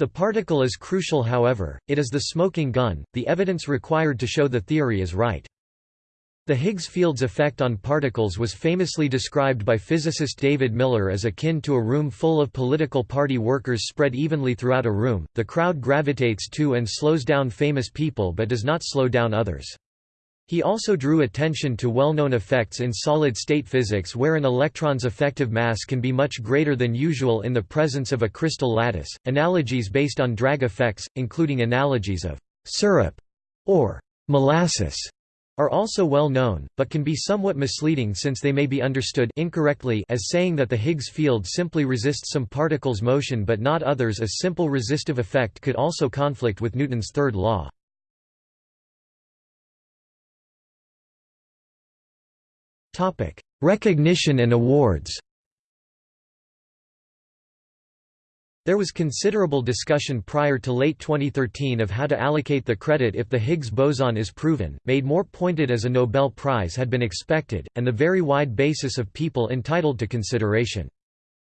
Speaker 1: The particle is crucial however, it is the smoking gun, the evidence required to show the theory is right. The Higgs field's effect on particles was famously described by physicist David Miller as akin to a room full of political party workers spread evenly throughout a room, the crowd gravitates to and slows down famous people but does not slow down others. He also drew attention to well-known effects in solid-state physics where an electron's effective mass can be much greater than usual in the presence of a crystal lattice. Analogies based on drag effects, including analogies of syrup or molasses, are also well known, but can be somewhat misleading since they may be understood incorrectly as saying that the Higgs field simply resists some particles' motion but not others. A simple resistive effect could also conflict with Newton's third law. Recognition and awards. There was considerable discussion prior to late 2013 of how to allocate the credit if the Higgs boson is proven, made more pointed as a Nobel Prize had been expected, and the very wide basis of people entitled to consideration.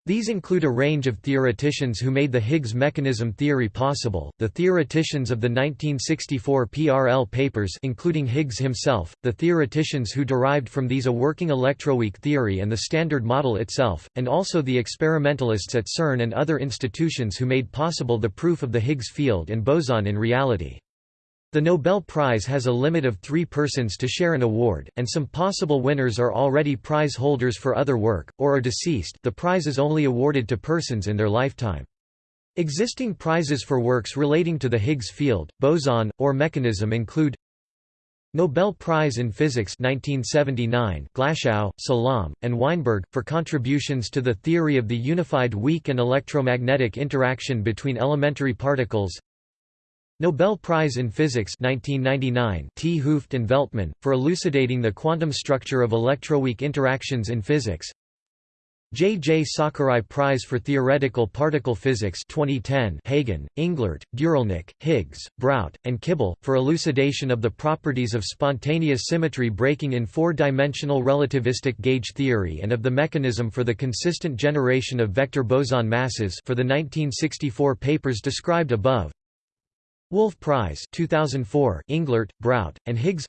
Speaker 1: These include a range of theoreticians who made the Higgs mechanism theory possible, the theoreticians of the 1964 PRL papers including Higgs himself, the theoreticians who derived from these a working electroweak theory and the Standard Model itself, and also the experimentalists at CERN and other institutions who made possible the proof of the Higgs field and boson in reality. The Nobel Prize has a limit of three persons to share an award, and some possible winners are already prize holders for other work, or are deceased the prize is only awarded to persons in their lifetime. Existing prizes for works relating to the Higgs field, boson, or mechanism include Nobel Prize in Physics 1979 Glashow, Salam, and Weinberg, for contributions to the theory of the unified weak and electromagnetic interaction between elementary particles Nobel Prize in Physics 1999 't Hooft and Veltman, for elucidating the quantum structure of electroweak interactions in physics J. J. Sakurai Prize for Theoretical Particle Physics 2010 Hagen, Englert, Guralnik, Higgs, Brout, and Kibble, for elucidation of the properties of spontaneous symmetry breaking in four-dimensional relativistic gauge theory and of the mechanism for the consistent generation of vector boson masses for the 1964 papers described above. Wolf Prize 2004 Englert, Brout, and Higgs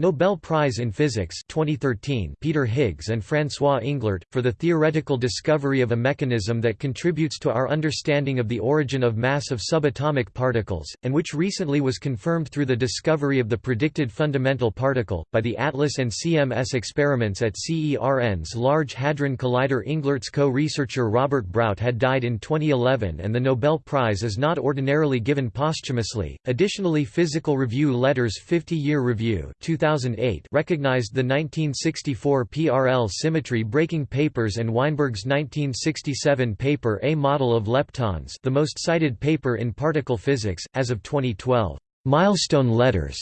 Speaker 1: Nobel Prize in Physics 2013 Peter Higgs and François Englert, for the theoretical discovery of a mechanism that contributes to our understanding of the origin of mass of subatomic particles, and which recently was confirmed through the discovery of the predicted fundamental particle, by the ATLAS and CMS experiments at CERN's Large Hadron Collider Englert's co-researcher Robert Brout had died in 2011 and the Nobel Prize is not ordinarily given posthumously. Additionally Physical Review Letters 50-year review 2000 2008 recognized the 1964 PRL symmetry breaking papers and Weinberg's 1967 paper A Model of Leptons the most cited paper in particle physics, as of 2012. Milestone letters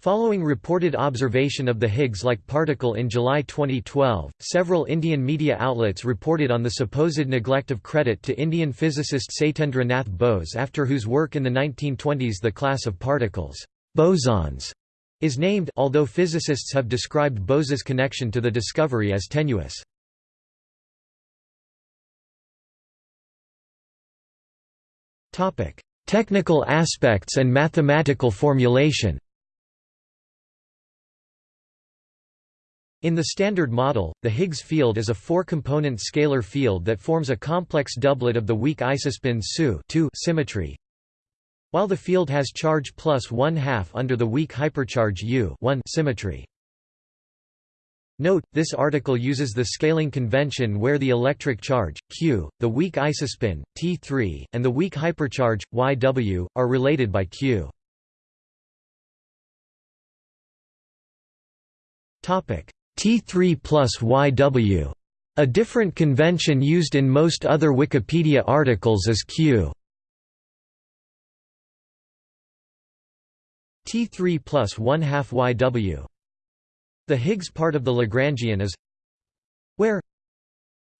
Speaker 1: Following reported observation of the Higgs-like particle in July 2012, several Indian media outlets reported on the supposed neglect of credit to Indian physicist Satyendra Nath Bose after whose work in the 1920s the class of particles bosons is named although physicists have described Bose's connection to the discovery as tenuous. Technical aspects and mathematical formulation In the Standard Model, the Higgs field is a four-component scalar field that forms a complex doublet of the weak isospin SU symmetry, while the field has charge plus one-half under the weak hypercharge U symmetry. Note, this article uses the scaling convention where the electric charge, Q, the weak isospin, T3, and the weak hypercharge, YW, are related by Q. T3 plus YW. A different convention used in most other Wikipedia articles is Q. T3 plus 1 half YW. The Higgs part of the Lagrangian is where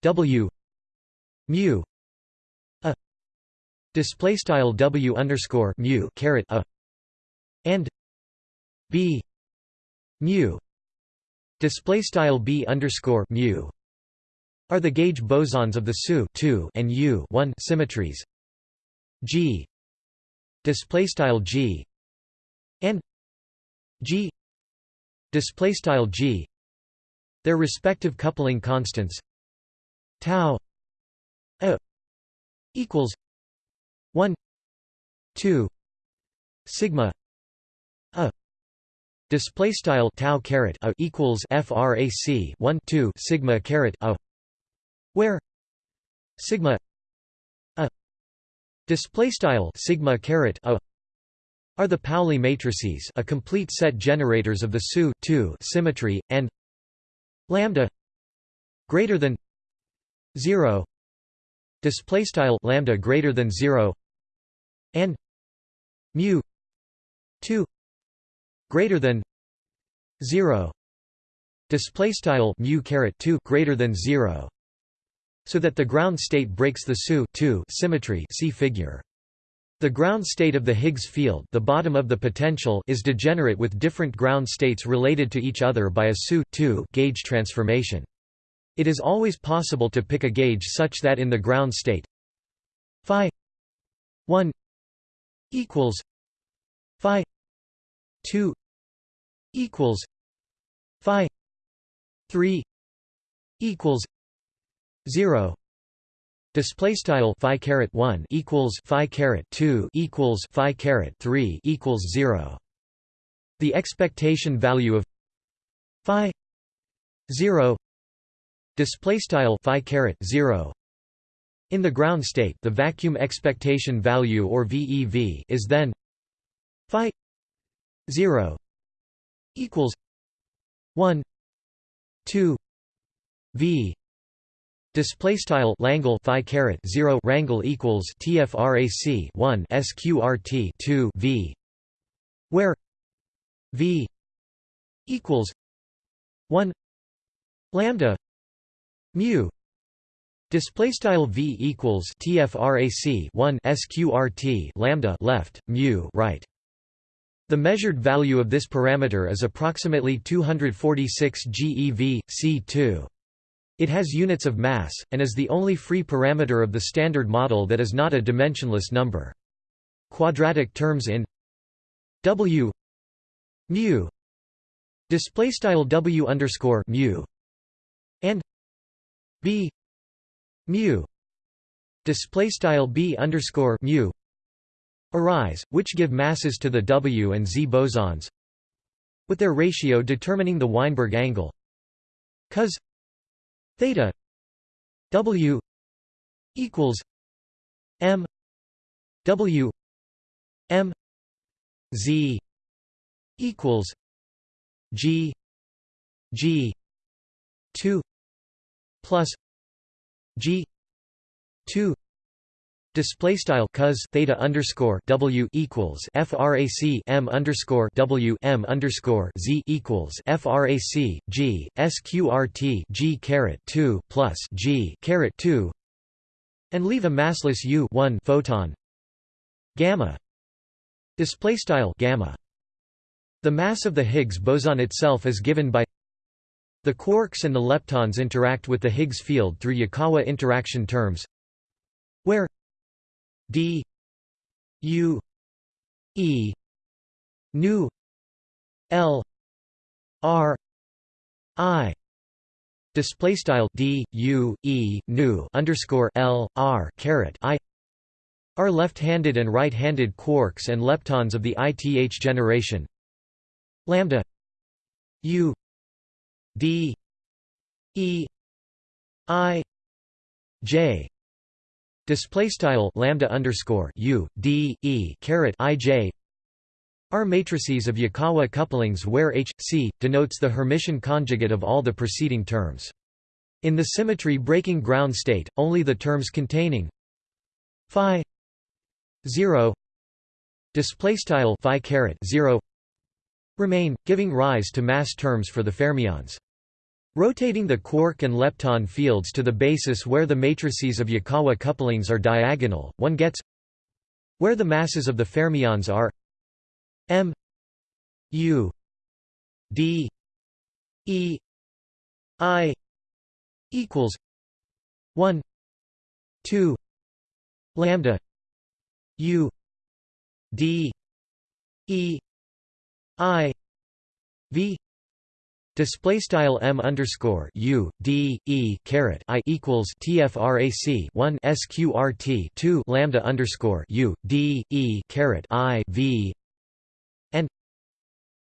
Speaker 1: W mu a display style W underscore mu caret a and B mu display style B underscore mu are the gauge bosons of the SU 2 and U 1 symmetries G display style G and g display style g their respective coupling constants tau a equals 1 2 sigma a display style tau caret a equals frac 1 2 sigma caret a where sigma a display style sigma caret a are the Pauli matrices a complete set generators of the SU symmetry, and lambda greater than 0 display style lambda greater than 0 and mu 2 greater than 0 display style mu caret 2 greater than 0 so that the ground state breaks the SU symmetry see figure the ground state of the Higgs field the bottom of the potential is degenerate with different ground states related to each other by a SU gauge transformation. It is always possible to pick a gauge such that in the ground state phi 1 equals phi 2 equals phi 3 equals 0 Display style phi caret one equals phi caret two equals phi caret three equals zero. The expectation value of phi zero display style phi caret zero in the ground state the vacuum expectation value or VEV is then phi 0 equals 1 2 V Display style Langle phi caret zero rangle equals TFRAC one SQRT two V where V equals one lambda mu Display style v equals tfrac 1 sqrt lambda left mu right. The measured value of this parameter is approximately 246 GeV c2. It has units of mass and is the only free parameter of the standard model that is not a dimensionless number. Quadratic terms in w mu display style w underscore mu and b mu display style b underscore mu arise, which give masses to the W and Z bosons, with their ratio determining the Weinberg angle, cos theta W equals m W m Z equals G G two plus G two display style cos theta underscore W equals frac m underscore W m underscore Z equals frac G sqrt G caret two plus G caret two and leave a massless U one photon. Gamma. Display style gamma. The mass of the Higgs boson itself is given by the quarks and the leptons interact with the Higgs field through Yukawa interaction terms where d u e nu l r i. Display style d u e nu underscore l r caret i. Are left-handed and right-handed quarks and leptons of the ith generation. Lambda u d e i j display style lambda underscore u d e caret i j are matrices of Yukawa couplings where H C denotes the Hermitian conjugate of all the preceding terms. In the symmetry breaking ground state, only the terms containing phi 0 display style phi caret 0 remain, giving rise to mass terms for the fermions. Rotating the quark and lepton fields to the basis where the matrices of Yukawa couplings are diagonal, one gets where the masses of the fermions are. M u d e i equals 1 2 lambda u d e i v display style m underscore u d e caret i equals tfrac 1 sqrt 2 lambda underscore u d e caret i v and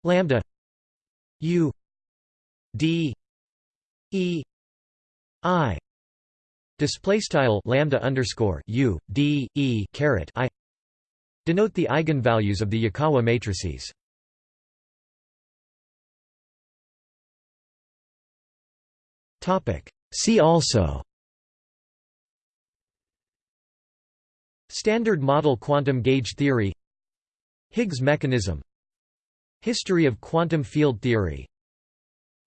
Speaker 1: lambda u d e i display style lambda underscore u d e caret i denote the eigenvalues of the Yukawa matrices. See also. Standard model quantum gauge theory. Higgs mechanism. History of quantum field theory.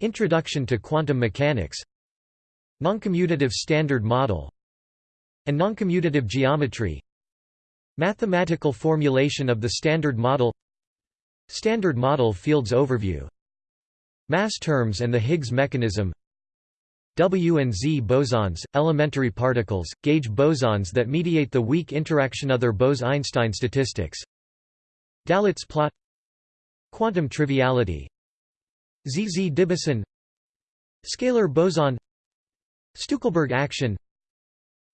Speaker 1: Introduction to quantum mechanics. Noncommutative standard model. And noncommutative geometry. Mathematical formulation of the Standard Model. Standard Model Fields Overview. Mass terms and the Higgs mechanism W and Z bosons, elementary particles, gauge bosons that mediate the weak interaction. Other Bose–Einstein statistics. Dalitz plot. Quantum triviality. ZZ-Diboson Scalar boson. Stueckelberg action.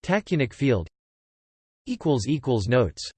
Speaker 1: Tachyonic field. Notes